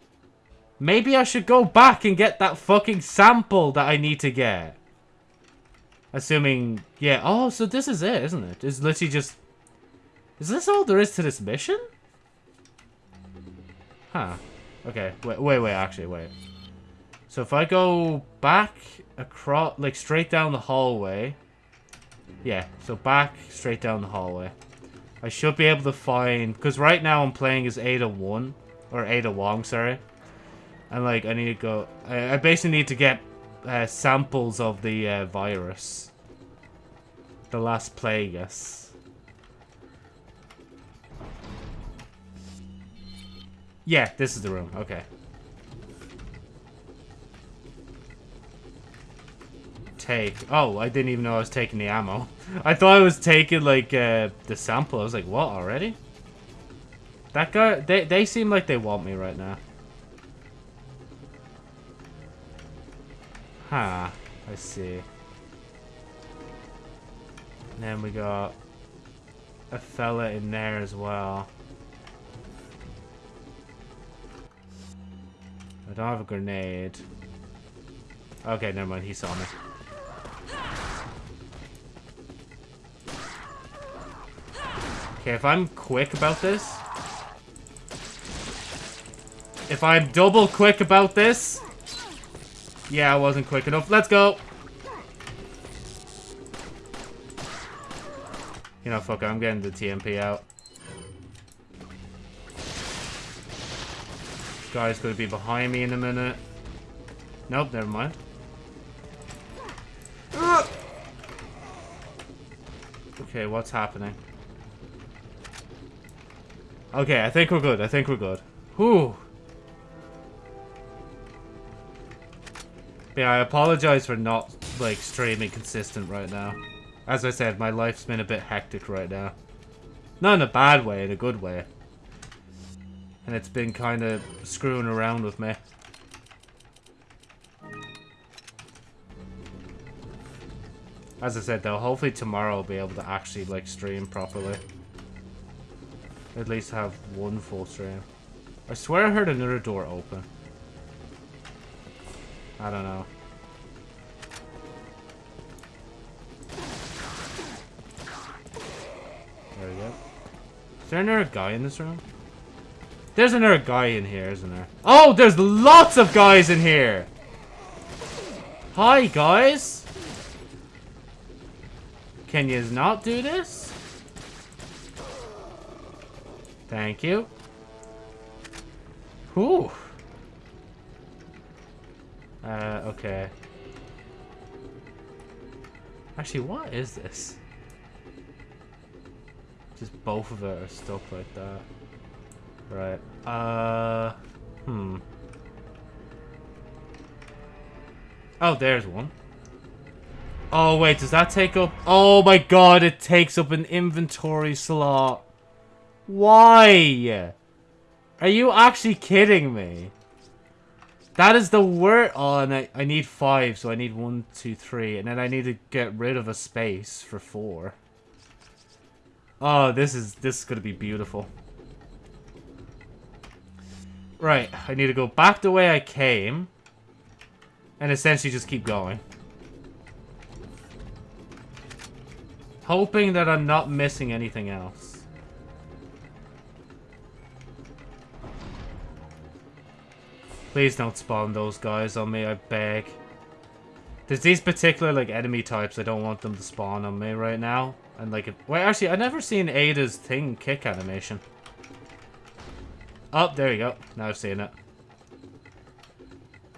Maybe I should go back and get that fucking sample that I need to get. Assuming, yeah. Oh, so this is it, isn't it? It's literally just... Is this all there is to this mission? Huh. Okay, wait, wait, wait, actually, wait. So if I go back across, like straight down the hallway. Yeah, so back, straight down the hallway. I should be able to find, because right now I'm playing as Ada 1, or Ada Wong, sorry. And like, I need to go, I, I basically need to get uh, samples of the uh, virus. The Las Plagas. Yeah, this is the room, okay. take? Oh, I didn't even know I was taking the ammo. I thought I was taking, like, uh, the sample. I was like, what, already? That guy, they, they seem like they want me right now. Huh, I see. And then we got a fella in there as well. I don't have a grenade. Okay, never mind, he saw me. Okay, if I'm quick about this... If I'm double quick about this... Yeah, I wasn't quick enough. Let's go! You know, fuck it, I'm getting the TMP out. Guy's gonna be behind me in a minute. Nope, never mind. Okay, what's happening? Okay, I think we're good. I think we're good. Whew. Yeah, I apologize for not, like, streaming consistent right now. As I said, my life's been a bit hectic right now. Not in a bad way, in a good way. And it's been kind of screwing around with me. As I said though, hopefully tomorrow I'll be able to actually, like, stream properly. At least have one full stream. I swear I heard another door open. I don't know. There we go. Is there another guy in this room? There's another guy in here, isn't there? Oh, there's lots of guys in here! Hi, guys! Can you not do this? Thank you. Whew. Uh, okay. Actually, what is this? Just both of it are stuck like that. Right. Uh, hmm. Oh, there's one. Oh, wait, does that take up... Oh my god, it takes up an inventory slot. Why? Are you actually kidding me? That is the word. Oh, and I, I need five, so I need one, two, three. And then I need to get rid of a space for four. Oh, this is this is going to be beautiful. Right, I need to go back the way I came. And essentially just keep going. Hoping that I'm not missing anything else. Please don't spawn those guys on me, I beg. There's these particular, like, enemy types I don't want them to spawn on me right now. And, like, wait, actually, i never seen Ada's thing kick animation. Oh, there you go. Now I've seen it.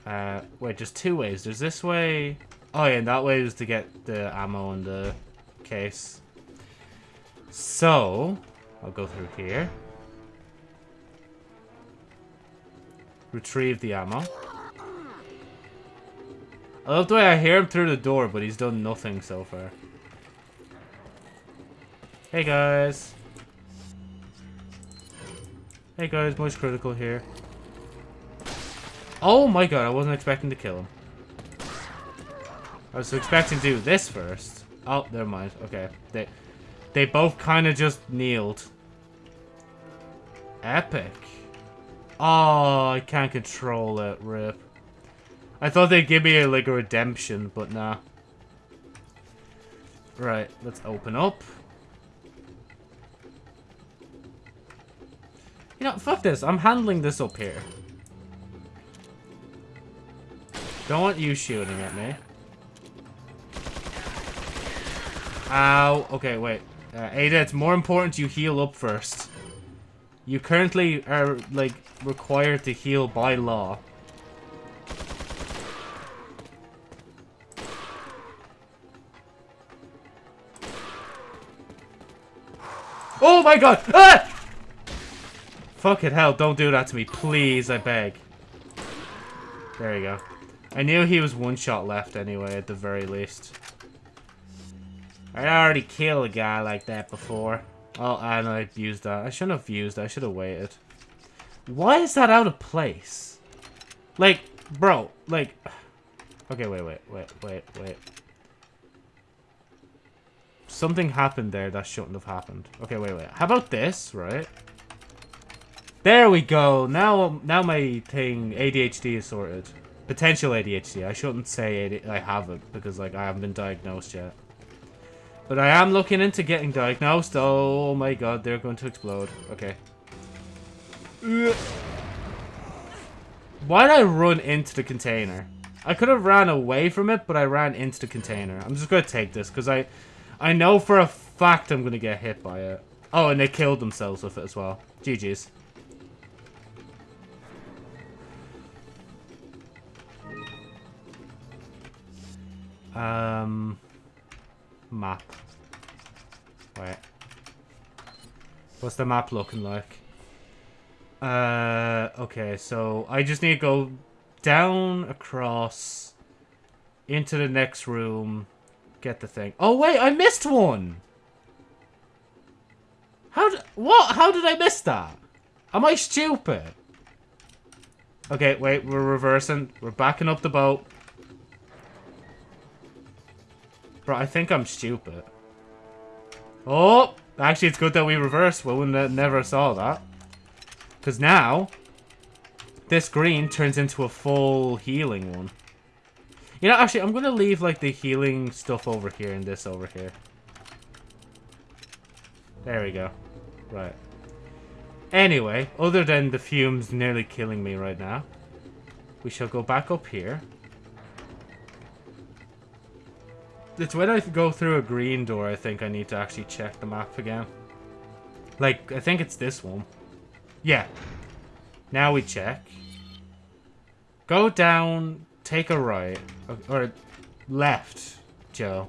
Uh, wait, just two ways. There's this way. Oh, yeah, and that way is to get the ammo in the case. So, I'll go through here. Retrieve the ammo. I love the way I hear him through the door, but he's done nothing so far. Hey guys. Hey guys, Moist Critical here. Oh my god, I wasn't expecting to kill him. I was expecting to do this first. Oh, never mind. Okay. They they both kind of just kneeled. Epic. Oh, I can't control it, rip. I thought they'd give me a, like a redemption, but nah. Right, let's open up. You know, fuck this. I'm handling this up here. Don't want you shooting at me. Ow. Okay, wait. Uh, Ada, it's more important you heal up first. You currently are, like, required to heal by law. Oh my god! Ah! Fucking hell, don't do that to me, please, I beg. There you go. I knew he was one shot left anyway, at the very least. I already killed a guy like that before. Oh, and I used that. I shouldn't have used that. I should have waited. Why is that out of place? Like, bro, like... Okay, wait, wait, wait, wait, wait. Something happened there that shouldn't have happened. Okay, wait, wait. How about this, right? There we go. Now, now my thing, ADHD is sorted. Potential ADHD. I shouldn't say AD I have it because, like, I haven't been diagnosed yet. But I am looking into getting diagnosed. Oh my god, they're going to explode. Okay. Why did I run into the container? I could have ran away from it, but I ran into the container. I'm just going to take this, because I, I know for a fact I'm going to get hit by it. Oh, and they killed themselves with it as well. GG's. Um, map. Wait. What's the map looking like? Uh, okay, so I just need to go down, across, into the next room, get the thing. Oh, wait, I missed one! How did, what? How did I miss that? Am I stupid? Okay, wait, we're reversing. We're backing up the boat. Bro, I think I'm stupid. Oh! Actually, it's good that we reversed. We wouldn't never saw that. Because now, this green turns into a full healing one. You know, actually, I'm going to leave, like, the healing stuff over here and this over here. There we go. Right. Anyway, other than the fumes nearly killing me right now, we shall go back up here. It's when I go through a green door, I think I need to actually check the map again. Like, I think it's this one. Yeah. Now we check. Go down, take a right. Uh, or, left, Joe.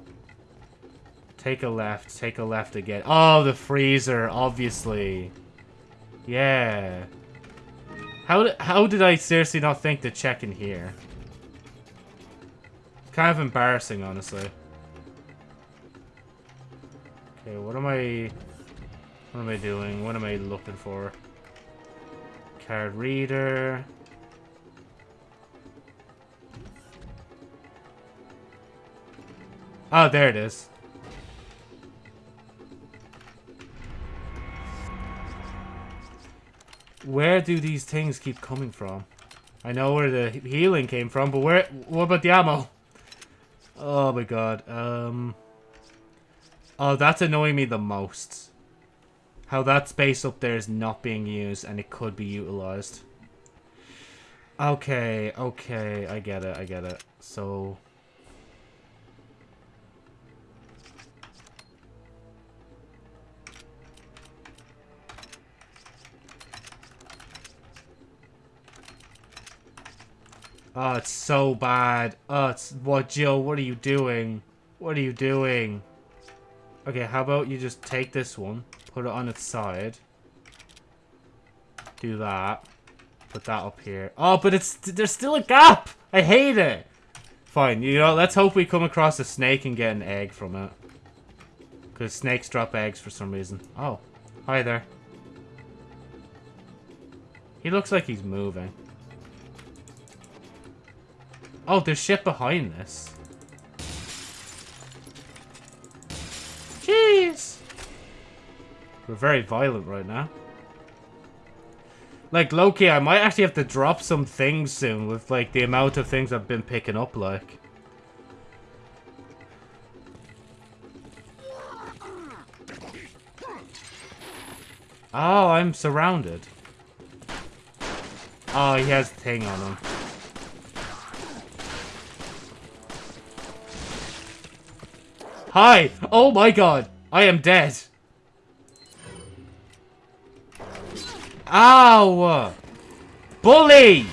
Take a left, take a left again. Oh, the freezer, obviously. Yeah. How, how did I seriously not think to check in here? Kind of embarrassing, honestly. Okay, what am I... What am I doing? What am I looking for? Card reader... Oh, there it is. Where do these things keep coming from? I know where the healing came from, but where? What about the ammo? Oh my god. Um. Oh, that's annoying me the most. How that space up there is not being used and it could be utilized. Okay, okay, I get it, I get it. So, Oh, it's so bad. Oh, it's... What, Jill? What are you doing? What are you doing? Okay, how about you just take this one, put it on its side. Do that. Put that up here. Oh, but it's... There's still a gap! I hate it! Fine, you know, let's hope we come across a snake and get an egg from it. Because snakes drop eggs for some reason. Oh, hi there. He looks like he's moving. Oh, there's shit behind this. We're very violent right now. Like, Loki, I might actually have to drop some things soon with, like, the amount of things I've been picking up, like. Oh, I'm surrounded. Oh, he has thing on him. Hi! Oh my god! I am dead! Ow! Bully!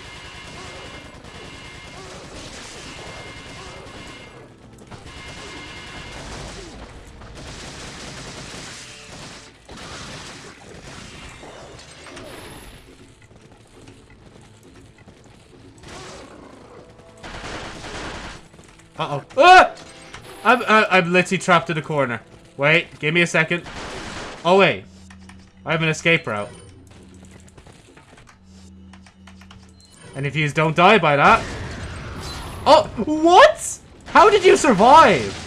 Uh-oh. Ah! I'm, uh, I'm literally trapped in a corner. Wait, give me a second. Oh, wait. I have an escape route. And if you don't die by that... Oh, what? How did you survive?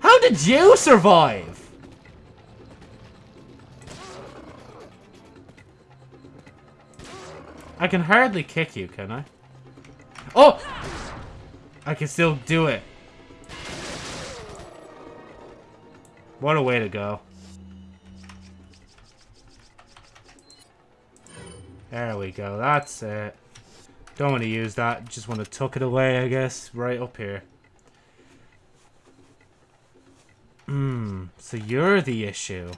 How did you survive? I can hardly kick you, can I? Oh! I can still do it. What a way to go. There we go. That's it. Don't want to use that. Just want to tuck it away, I guess. Right up here. Hmm. So you're the issue.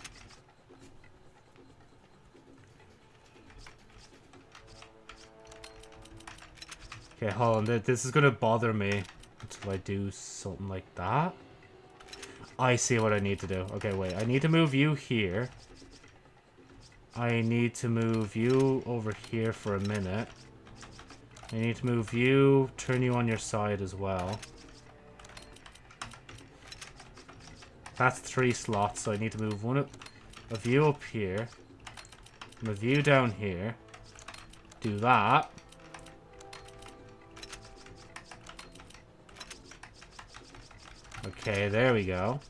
Okay, hold on. This is gonna bother me until I do something like that. I see what I need to do. Okay, wait. I need to move you here. I need to move you over here for a minute. I need to move you, turn you on your side as well. That's three slots, so I need to move one up, of you up here. Move you down here. Do that. Okay, there we go.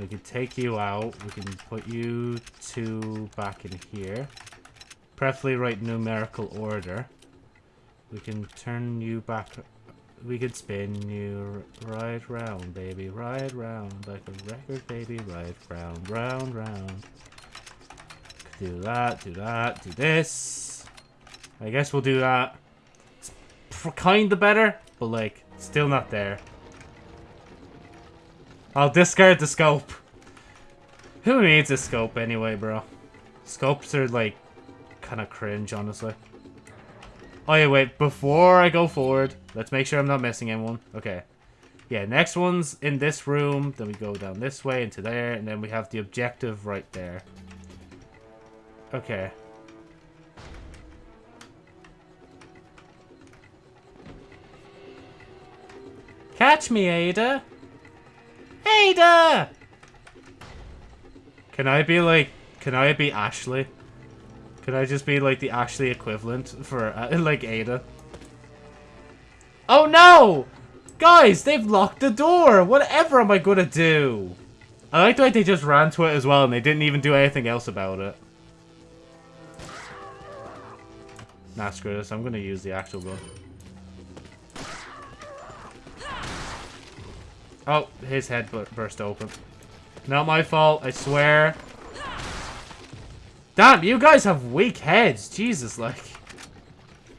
We can take you out. We can put you two back in here. Preferably right numerical order. We can turn you back. We could spin you right round, baby. Right round. Like a record, baby. Right round, round, round. Do that, do that, do this. I guess we'll do that. It's kind of better, but like, still not there. I'll discard the scope. Who needs a scope anyway, bro? Scopes are like kind of cringe, honestly. Oh yeah, wait. Before I go forward, let's make sure I'm not missing anyone. Okay. Yeah, next one's in this room. Then we go down this way into there. And then we have the objective right there. Okay. Catch me, Ada! Ada! Can I be like... Can I be Ashley? Can I just be like the Ashley equivalent for uh, like Ada? Oh no! Guys, they've locked the door! Whatever am I gonna do? I like the way they just ran to it as well and they didn't even do anything else about it. Nah, screw this. I'm gonna use the actual gun. Oh, his head burst open. Not my fault, I swear. Damn, you guys have weak heads. Jesus, like.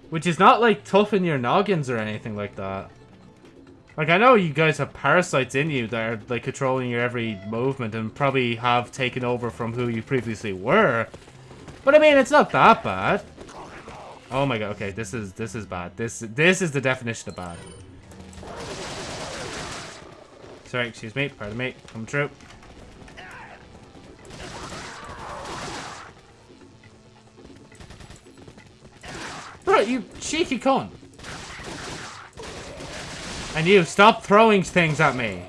Which is not, like, tough in your noggins or anything like that. Like, I know you guys have parasites in you that are, like, controlling your every movement and probably have taken over from who you previously were. But, I mean, it's not that bad. Oh my god, okay, this is, this is bad. This, this is the definition of bad. Sorry, excuse me, pardon me, come true. Bro, you cheeky con. And you, stop throwing things at me.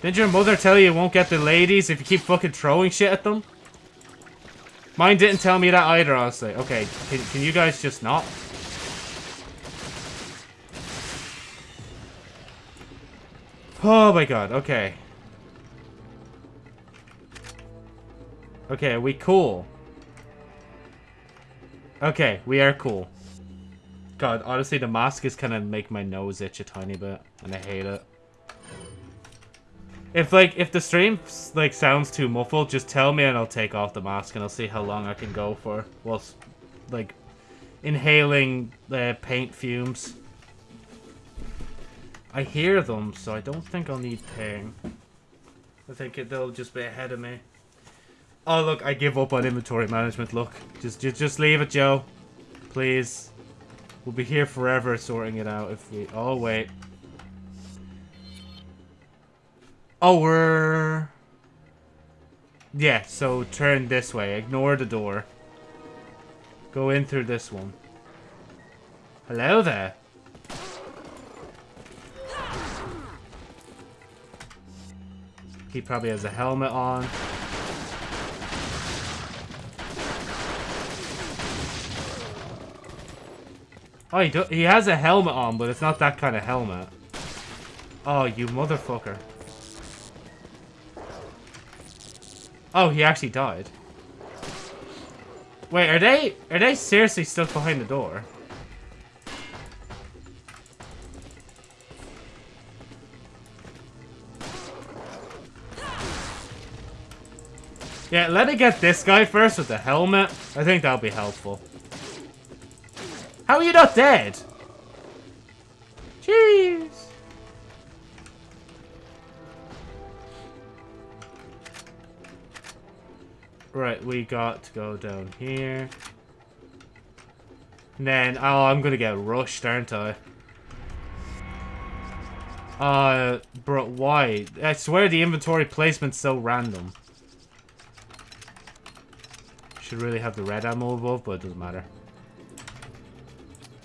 Didn't your mother tell you you won't get the ladies if you keep fucking throwing shit at them? Mine didn't tell me that either, honestly. Okay, can, can you guys just not? Oh my god, okay. Okay, we cool. Okay, we are cool. God, honestly, the mask is kind of make my nose itch a tiny bit, and I hate it. If, like, if the stream, like, sounds too muffled, just tell me and I'll take off the mask and I'll see how long I can go for whilst, like, inhaling the paint fumes. I hear them, so I don't think I'll need ping. I think it, they'll just be ahead of me. Oh, look, I give up on inventory management. Look, just, just, just leave it, Joe. Please. We'll be here forever sorting it out if we... Oh, wait. Oh, we're... Yeah, so turn this way. Ignore the door. Go in through this one. Hello there. He probably has a helmet on. Oh, he, do he has a helmet on, but it's not that kind of helmet. Oh, you motherfucker. Oh, he actually died. Wait, are they are they seriously stuck behind the door? Yeah, let it get this guy first with the helmet. I think that'll be helpful. How are you not dead? Jeez. Right, we got to go down here. And then, oh, I'm gonna get rushed, aren't I? Uh, bro, why? I swear the inventory placement's so random. Should really have the red ammo above, but it doesn't matter.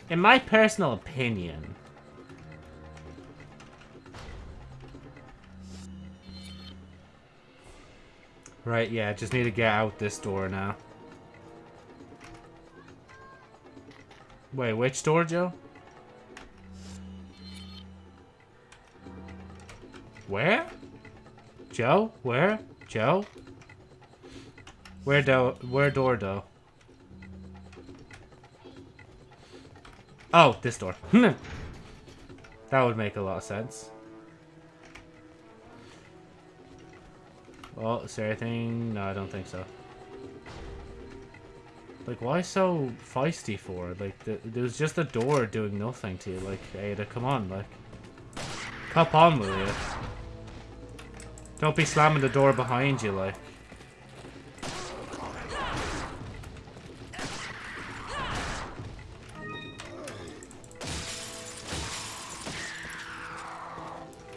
In my personal opinion, Right, yeah, just need to get out this door now. Wait, which door, Joe? Where? Joe? Where? Joe? Where do where door though? Oh, this door. that would make a lot of sense. Well, is there anything? No, I don't think so. Like, why so feisty for? Like, th there's just a door doing nothing to you. Like, Ada, come on, like. Cop on with you. Don't be slamming the door behind you, like.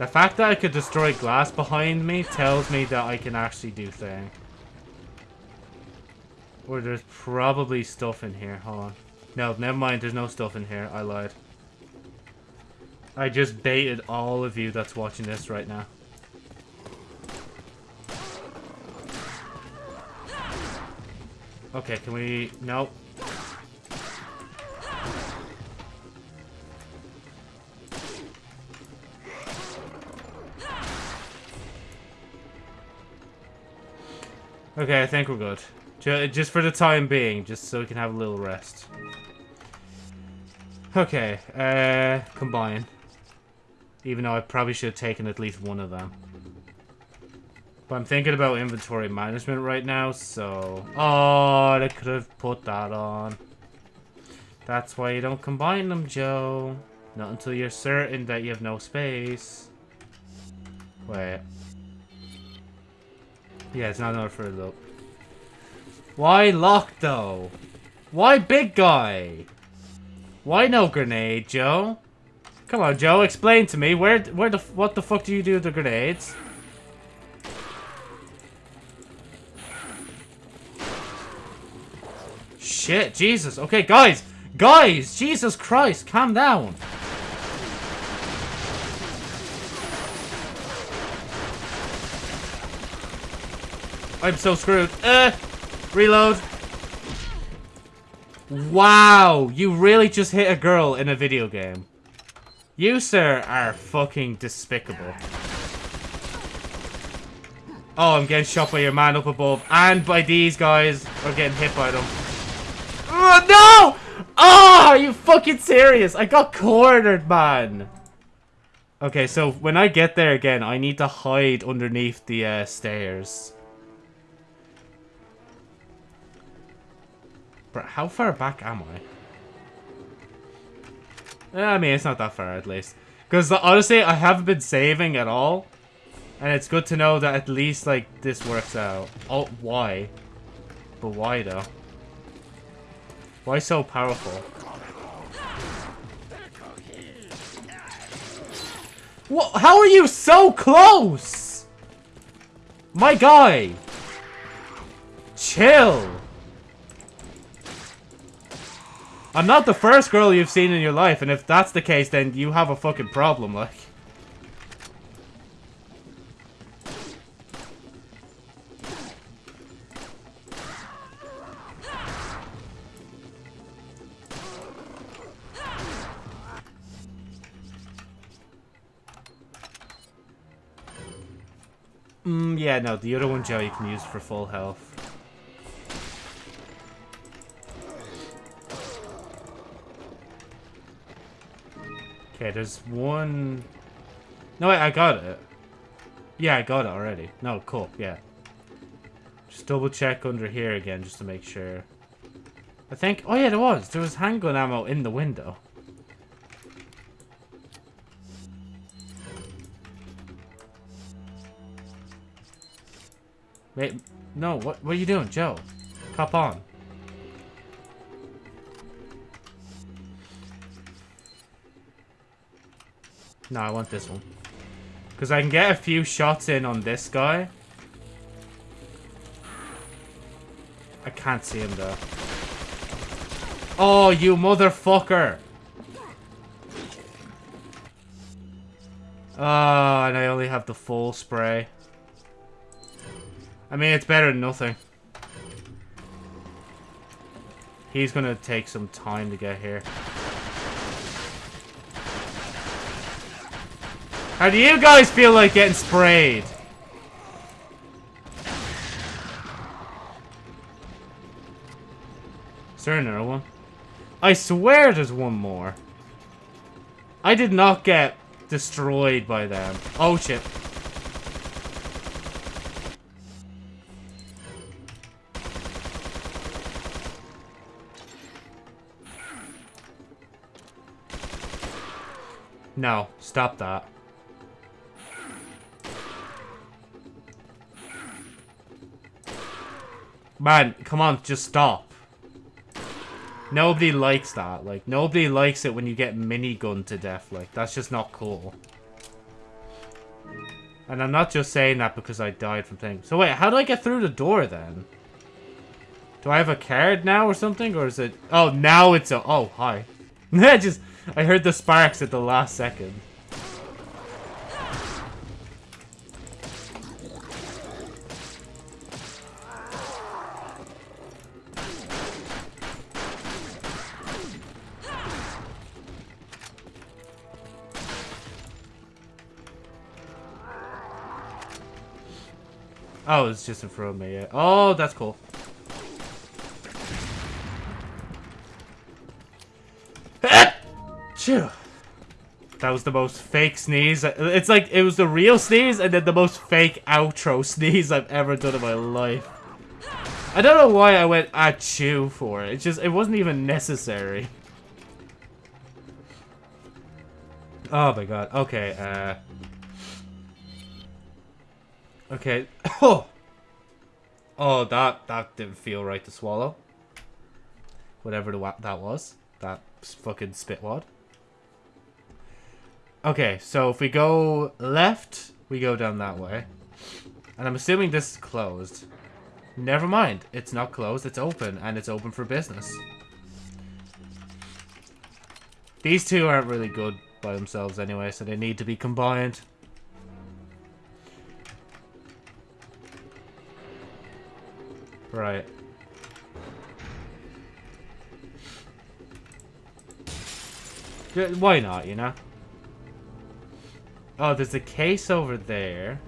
The fact that I could destroy glass behind me tells me that I can actually do things. Or there's probably stuff in here. Hold on. No, never mind. There's no stuff in here. I lied. I just baited all of you that's watching this right now. Okay, can we... Nope. Okay, I think we're good. Just for the time being, just so we can have a little rest. Okay, uh, combine. Even though I probably should have taken at least one of them. But I'm thinking about inventory management right now, so... Oh, they could have put that on. That's why you don't combine them, Joe. Not until you're certain that you have no space. Wait. Yeah, it's not another further up. Why lock, though? Why big guy? Why no grenade, Joe? Come on, Joe, explain to me. Where, where the, what the fuck do you do with the grenades? Shit, Jesus. Okay, guys. Guys, Jesus Christ, calm down. I'm so screwed. Uh, reload. Wow, you really just hit a girl in a video game. You, sir, are fucking despicable. Oh, I'm getting shot by your man up above. And by these guys. Or getting hit by them. Oh, no! Oh, are you fucking serious? I got cornered, man. Okay, so when I get there again, I need to hide underneath the uh, stairs. How far back am I? I mean, it's not that far, at least. Because, honestly, I haven't been saving at all. And it's good to know that at least, like, this works out. Oh, why? But why, though? Why so powerful? What? How are you so close? My guy! Chill! I'm not the first girl you've seen in your life, and if that's the case, then you have a fucking problem, like. Mm, yeah, no, the other one, Joe, you can use for full health. Okay, there's one... No, wait, I got it. Yeah, I got it already. No, cool, yeah. Just double check under here again, just to make sure. I think... Oh, yeah, there was. There was handgun ammo in the window. Wait, no, what, what are you doing, Joe? Cop on. No, I want this one. Because I can get a few shots in on this guy. I can't see him though. Oh, you motherfucker! Ah, and I only have the full spray. I mean, it's better than nothing. He's gonna take some time to get here. How do you guys feel like getting sprayed? Is there another one? I swear there's one more. I did not get destroyed by them. Oh shit. No, stop that. Man, come on, just stop. Nobody likes that. Like, nobody likes it when you get minigun to death. Like, that's just not cool. And I'm not just saying that because I died from things. So wait, how do I get through the door then? Do I have a card now or something? Or is it... Oh, now it's a... Oh, hi. I just... I heard the sparks at the last second. Oh, it's just in front of me, yeah. Oh, that's cool. That was the most fake sneeze. It's like, it was the real sneeze and then the most fake outro sneeze I've ever done in my life. I don't know why I went achoo for it. It just, it wasn't even necessary. Oh my god. Okay, uh... Okay. Oh! Oh, that, that didn't feel right to swallow. Whatever the, that was. That fucking spit wad. Okay, so if we go left, we go down that way. And I'm assuming this is closed. Never mind. It's not closed. It's open. And it's open for business. These two aren't really good by themselves anyway, so they need to be combined. Right. Why not, you know? Oh, there's a case over there.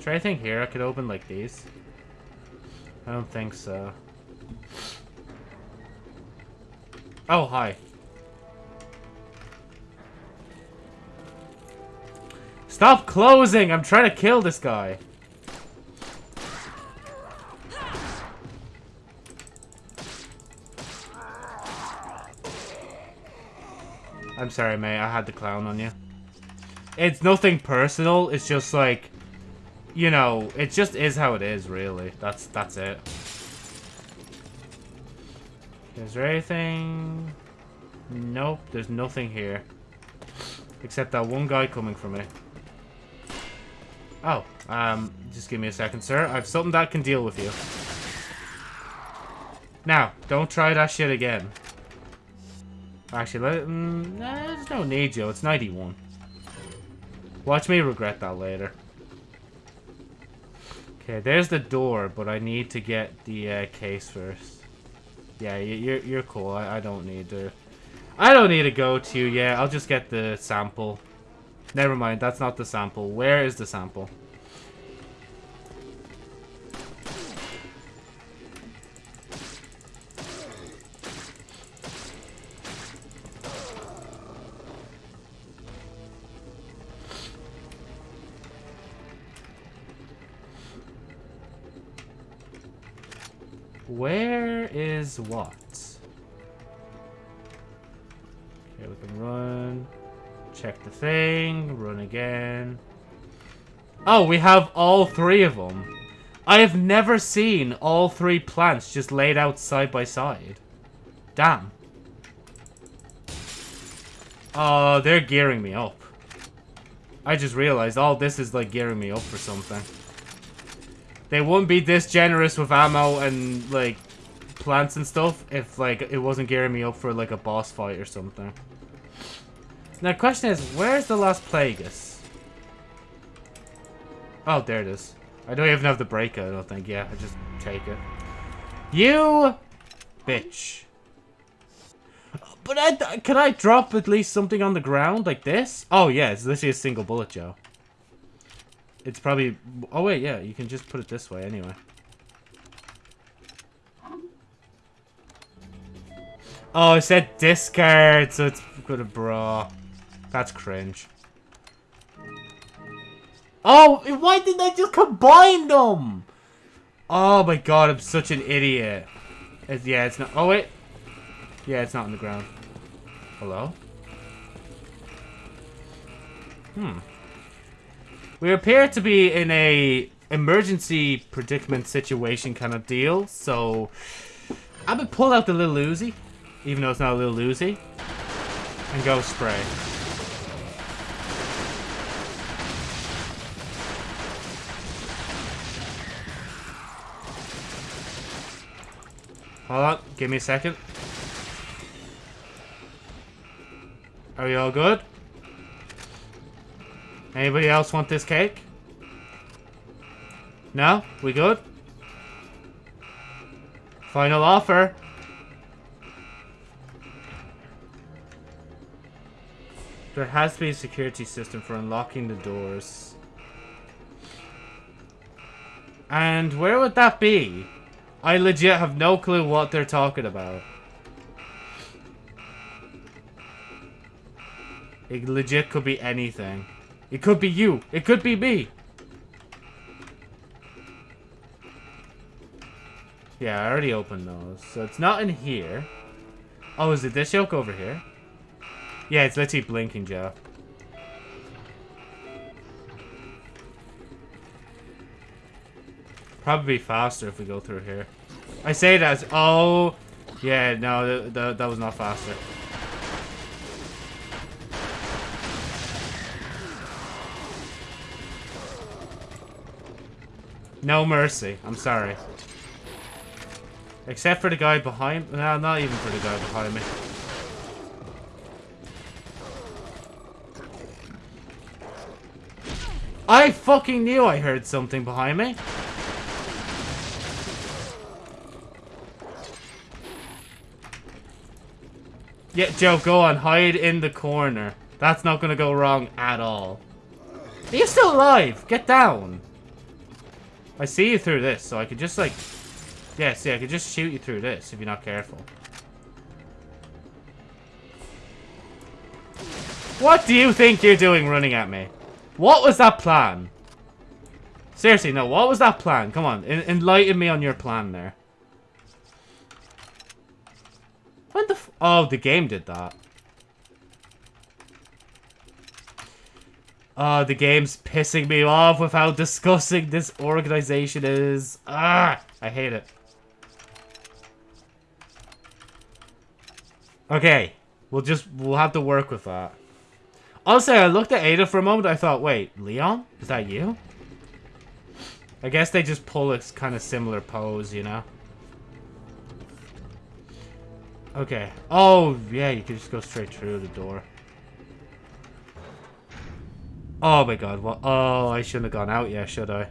Try anything here I could open like these? I don't think so. Oh, hi. Stop closing! I'm trying to kill this guy. I'm sorry, mate. I had the clown on you. It's nothing personal. It's just like, you know, it just is how it is, really. That's that's it. Is there anything? Nope, there's nothing here. Except that one guy coming for me. Oh, um, just give me a second, sir. I have something that can deal with you. Now, don't try that shit again. Actually, let, mm, nah, there's no need, Joe. It's 91. Watch me regret that later. Okay, there's the door, but I need to get the uh, case first. Yeah, you're you're cool. I, I don't need to. I don't need to go to. Yeah, I'll just get the sample. Never mind. That's not the sample. Where is the sample? Is what? Okay, we can run. Check the thing. Run again. Oh, we have all three of them. I have never seen all three plants just laid out side by side. Damn. Oh, they're gearing me up. I just realized all this is like gearing me up for something. They wouldn't be this generous with ammo and, like, plants and stuff if, like, it wasn't gearing me up for, like, a boss fight or something. Now, the question is, where's the Las Plagas? Oh, there it is. I don't even have the breaker, I don't think. Yeah, I just take it. You bitch. But I, can I drop at least something on the ground like this? Oh, yeah, it's literally a single bullet, Joe. It's probably... Oh, wait, yeah. You can just put it this way anyway. Oh, it said discard, so it's got a bra. That's cringe. Oh, why didn't I just combine them? Oh my god, I'm such an idiot. It's, yeah, it's not... Oh, wait. Yeah, it's not on the ground. Hello? Hmm. We appear to be in a emergency predicament situation kind of deal, so I'm gonna pull out the little Uzi, even though it's not a little loosey, and go spray. Hold on, give me a second. Are you all good? Anybody else want this cake? No? We good? Final offer. There has to be a security system for unlocking the doors. And where would that be? I legit have no clue what they're talking about. It legit could be anything. It could be you. It could be me. Yeah, I already opened those. So it's not in here. Oh, is it this yoke over here? Yeah, it's literally blinking, Joe. Probably faster if we go through here. I say that oh, yeah, no, th th that was not faster. No mercy. I'm sorry. Except for the guy behind... No, not even for the guy behind me. I fucking knew I heard something behind me. Yeah, Joe, go on. Hide in the corner. That's not gonna go wrong at all. Are you still alive? Get down. I see you through this, so I could just, like... Yeah, see, I could just shoot you through this if you're not careful. What do you think you're doing running at me? What was that plan? Seriously, no, what was that plan? Come on, en enlighten me on your plan there. What the Oh, the game did that. Oh, the game's pissing me off with how disgusting this organization is. Ah, I hate it. Okay, we'll just, we'll have to work with that. Also, I looked at Ada for a moment. I thought, wait, Leon? Is that you? I guess they just pull a kind of similar pose, you know? Okay. Oh, yeah, you can just go straight through the door. Oh my god, what? Oh, I shouldn't have gone out yet, should I?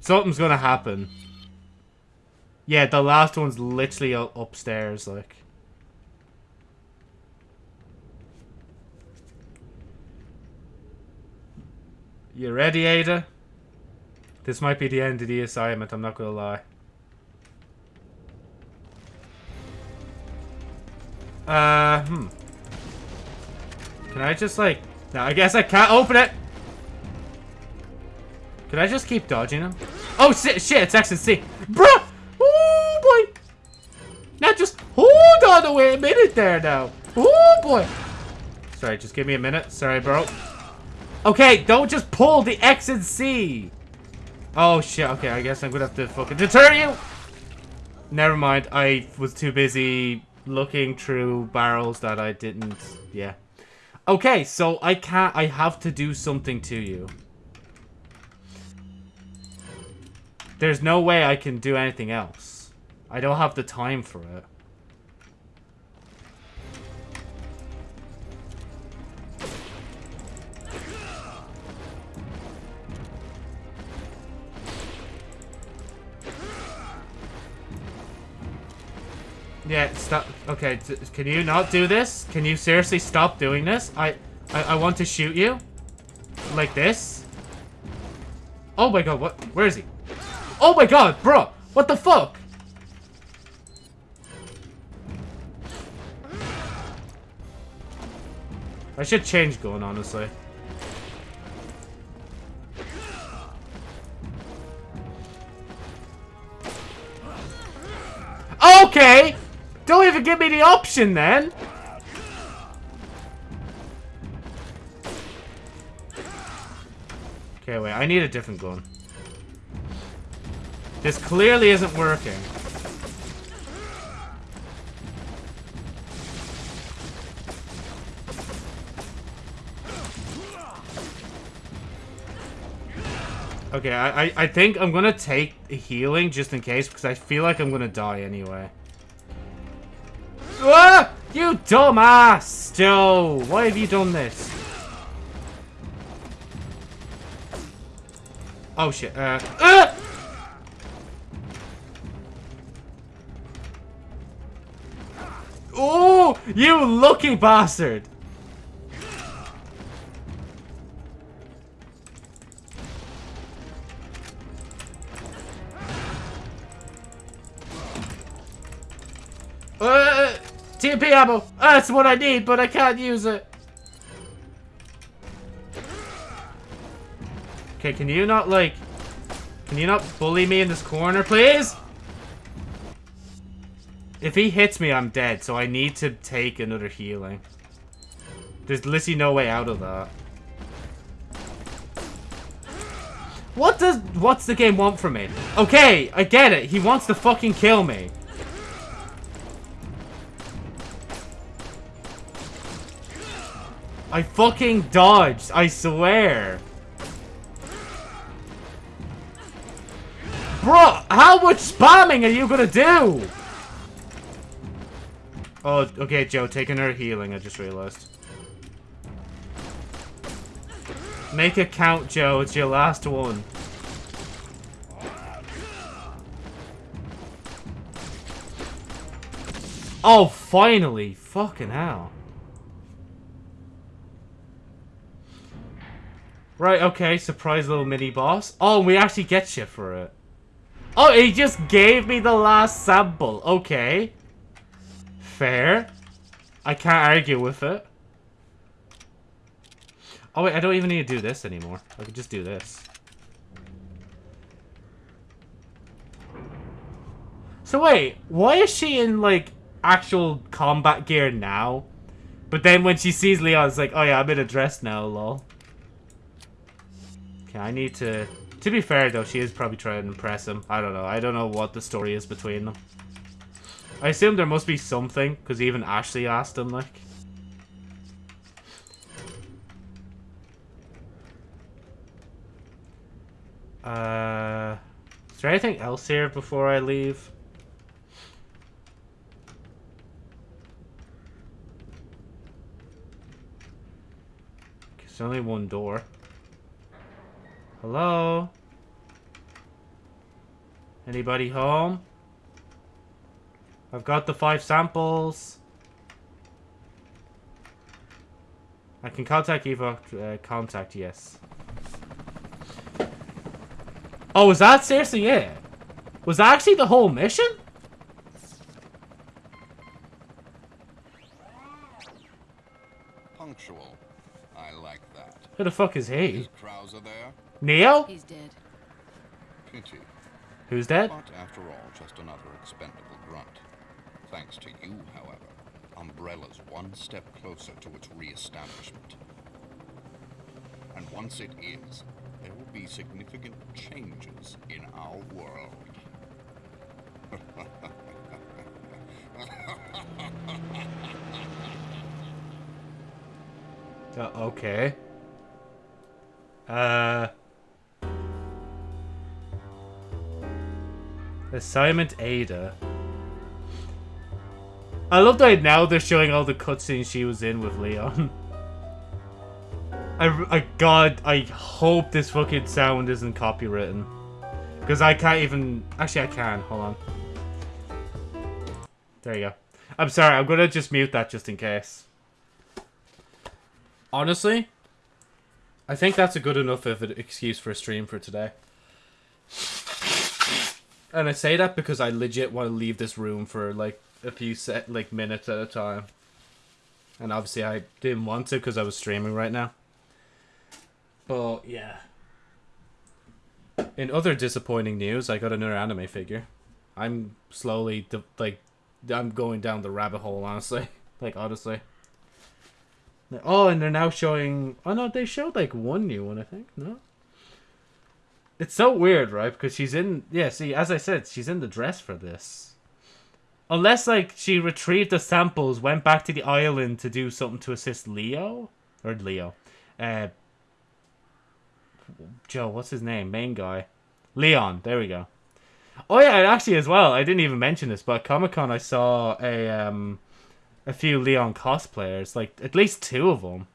Something's gonna happen. Yeah, the last one's literally upstairs, like. You ready, Ada? This might be the end of the assignment, I'm not gonna lie. Uh, hmm. Can I just, like... No, I guess I can't open it! Can I just keep dodging him? Oh, shit, shit, it's X and C. Bruh! Oh, boy! Now just hold on a minute there now. Oh, boy! Sorry, just give me a minute. Sorry, bro. Okay, don't just pull the X and C. Oh, shit. Okay, I guess I'm gonna have to fucking deter you. Never mind. I was too busy looking through barrels that I didn't... Yeah. Okay, so I can't... I have to do something to you. There's no way I can do anything else. I don't have the time for it. Yeah, stop. Okay, can you not do this? Can you seriously stop doing this? I, I, I want to shoot you. Like this. Oh my god, what? Where is he? Oh my god, bro! What the fuck? I should change gun, honestly. Okay! Don't even give me the option then! Okay, wait, I need a different gun. This clearly isn't working. Okay, I, I, think I'm gonna take healing just in case because I feel like I'm gonna die anyway. Ah! You dumbass, Joe! Why have you done this? Oh shit. Uh. Uh! Oh, you lucky bastard! Ammo! That's what I need, but I can't use it. Okay, can you not, like... Can you not bully me in this corner, please? If he hits me, I'm dead, so I need to take another healing. There's literally no way out of that. What does... What's the game want from me? Okay, I get it. He wants to fucking kill me. I fucking dodged, I swear. Bro, how much spamming are you gonna do? Oh, okay, Joe, taking her healing, I just realized. Make a count, Joe. It's your last one. Oh, finally. Fucking hell. Right, okay, surprise little mini-boss. Oh, we actually get shit for it. Oh, he just gave me the last sample. Okay. Fair. I can't argue with it. Oh, wait, I don't even need to do this anymore. I could just do this. So wait, why is she in, like, actual combat gear now? But then when she sees Leon, it's like, oh yeah, I'm in a dress now, lol. Okay, I need to... To be fair, though, she is probably trying to impress him. I don't know. I don't know what the story is between them. I assume there must be something, because even Ashley asked him, like... Uh... Is there anything else here before I leave? There's only one door. Hello? Anybody home? I've got the five samples. I can contact Eva. Uh, contact, yes. Oh, was that seriously it? Was that actually the whole mission? Punctual. I like that. Who the fuck is he? Is Neo? He's dead. Pity. Who's dead? But after all, just another expendable grunt. Thanks to you, however, Umbrella's one step closer to its re-establishment. And once it is, there will be significant changes in our world. Uh, okay. Uh... Assignment Ada. I love that now they're showing all the cutscenes she was in with Leon. I, I, God, I hope this fucking sound isn't copywritten. Because I can't even... Actually, I can. Hold on. There you go. I'm sorry, I'm gonna just mute that just in case. Honestly, I think that's a good enough of an excuse for a stream for today. And I say that because I legit want to leave this room for like a few set like minutes at a time. And obviously I didn't want to because I was streaming right now. But yeah. In other disappointing news, I got another anime figure. I'm slowly like I'm going down the rabbit hole honestly. like honestly. Oh, and they're now showing. Oh no, they showed like one new one, I think. No. It's so weird, right? Because she's in. Yeah, see, as I said, she's in the dress for this. Unless like she retrieved the samples, went back to the island to do something to assist Leo or Leo, uh, Joe, what's his name? Main guy. Leon, there we go. Oh yeah, actually as well, I didn't even mention this, but Comic Con I saw a um a few Leon cosplayers, like at least two of them.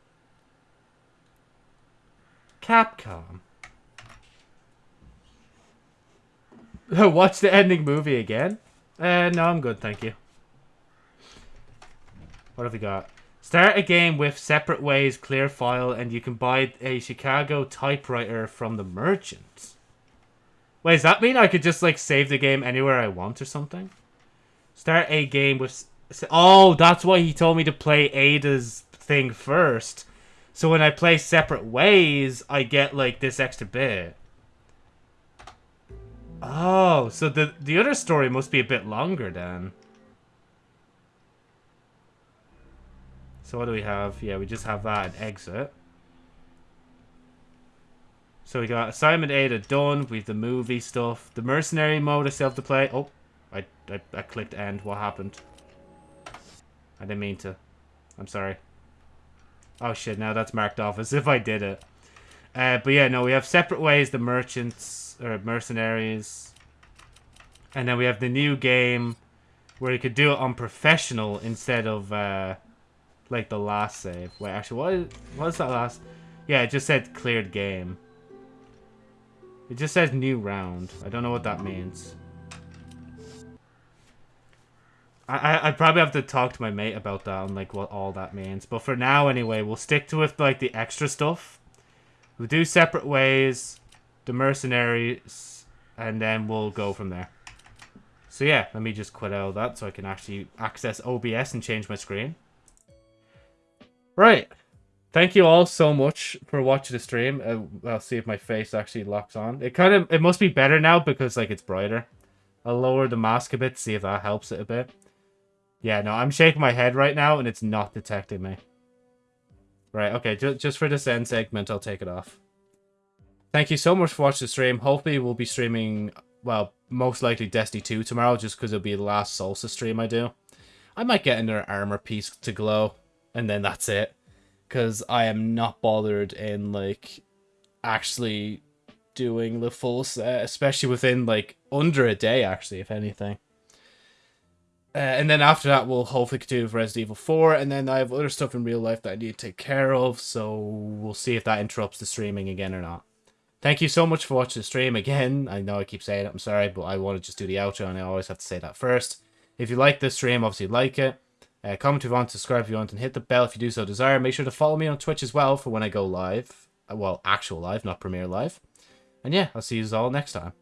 Capcom. Watch the ending movie again? Uh, no, I'm good, thank you. What have we got? Start a game with separate ways, clear file, and you can buy a Chicago typewriter from the merchant. Wait, does that mean I could just, like, save the game anywhere I want or something? Start a game with... Oh, that's why he told me to play Ada's thing first. So when I play separate ways, I get, like, this extra bit. Oh, so the, the other story must be a bit longer then. So what do we have? Yeah, we just have that and exit. So we got assignment Ada done. We have the movie stuff. The mercenary mode I still have to play. Oh, I, I, I clicked end. What happened? I didn't mean to. I'm sorry. Oh shit, now that's marked off as if I did it. Uh, but yeah, no, we have separate ways, the merchants, or mercenaries. And then we have the new game where you could do it on professional instead of, uh, like the last save. Wait, actually, what is, what is that last? Yeah, it just said cleared game. It just says new round. I don't know what that means. I, I, I probably have to talk to my mate about that and like what all that means. But for now, anyway, we'll stick to with like the extra stuff. We'll do separate ways, the mercenaries, and then we'll go from there. So yeah, let me just quit out of that so I can actually access OBS and change my screen. Right. Thank you all so much for watching the stream. Uh, I'll see if my face actually locks on. It kind of, it must be better now because like it's brighter. I'll lower the mask a bit, see if that helps it a bit. Yeah, no, I'm shaking my head right now and it's not detecting me. Right, okay, ju just for this end segment, I'll take it off. Thank you so much for watching the stream. Hopefully we'll be streaming, well, most likely Destiny 2 tomorrow, just because it'll be the last Solstice stream I do. I might get another armor piece to glow, and then that's it. Because I am not bothered in, like, actually doing the full set, especially within, like, under a day, actually, if anything. Uh, and then after that, we'll hopefully with Resident Evil 4, and then I have other stuff in real life that I need to take care of, so we'll see if that interrupts the streaming again or not. Thank you so much for watching the stream again. I know I keep saying it, I'm sorry, but I want to just do the outro, and I always have to say that first. If you like this stream, obviously like it. Uh, comment if you want, subscribe if you want, and hit the bell if you do so desire. Make sure to follow me on Twitch as well for when I go live. Uh, well, actual live, not premiere live. And yeah, I'll see you all next time.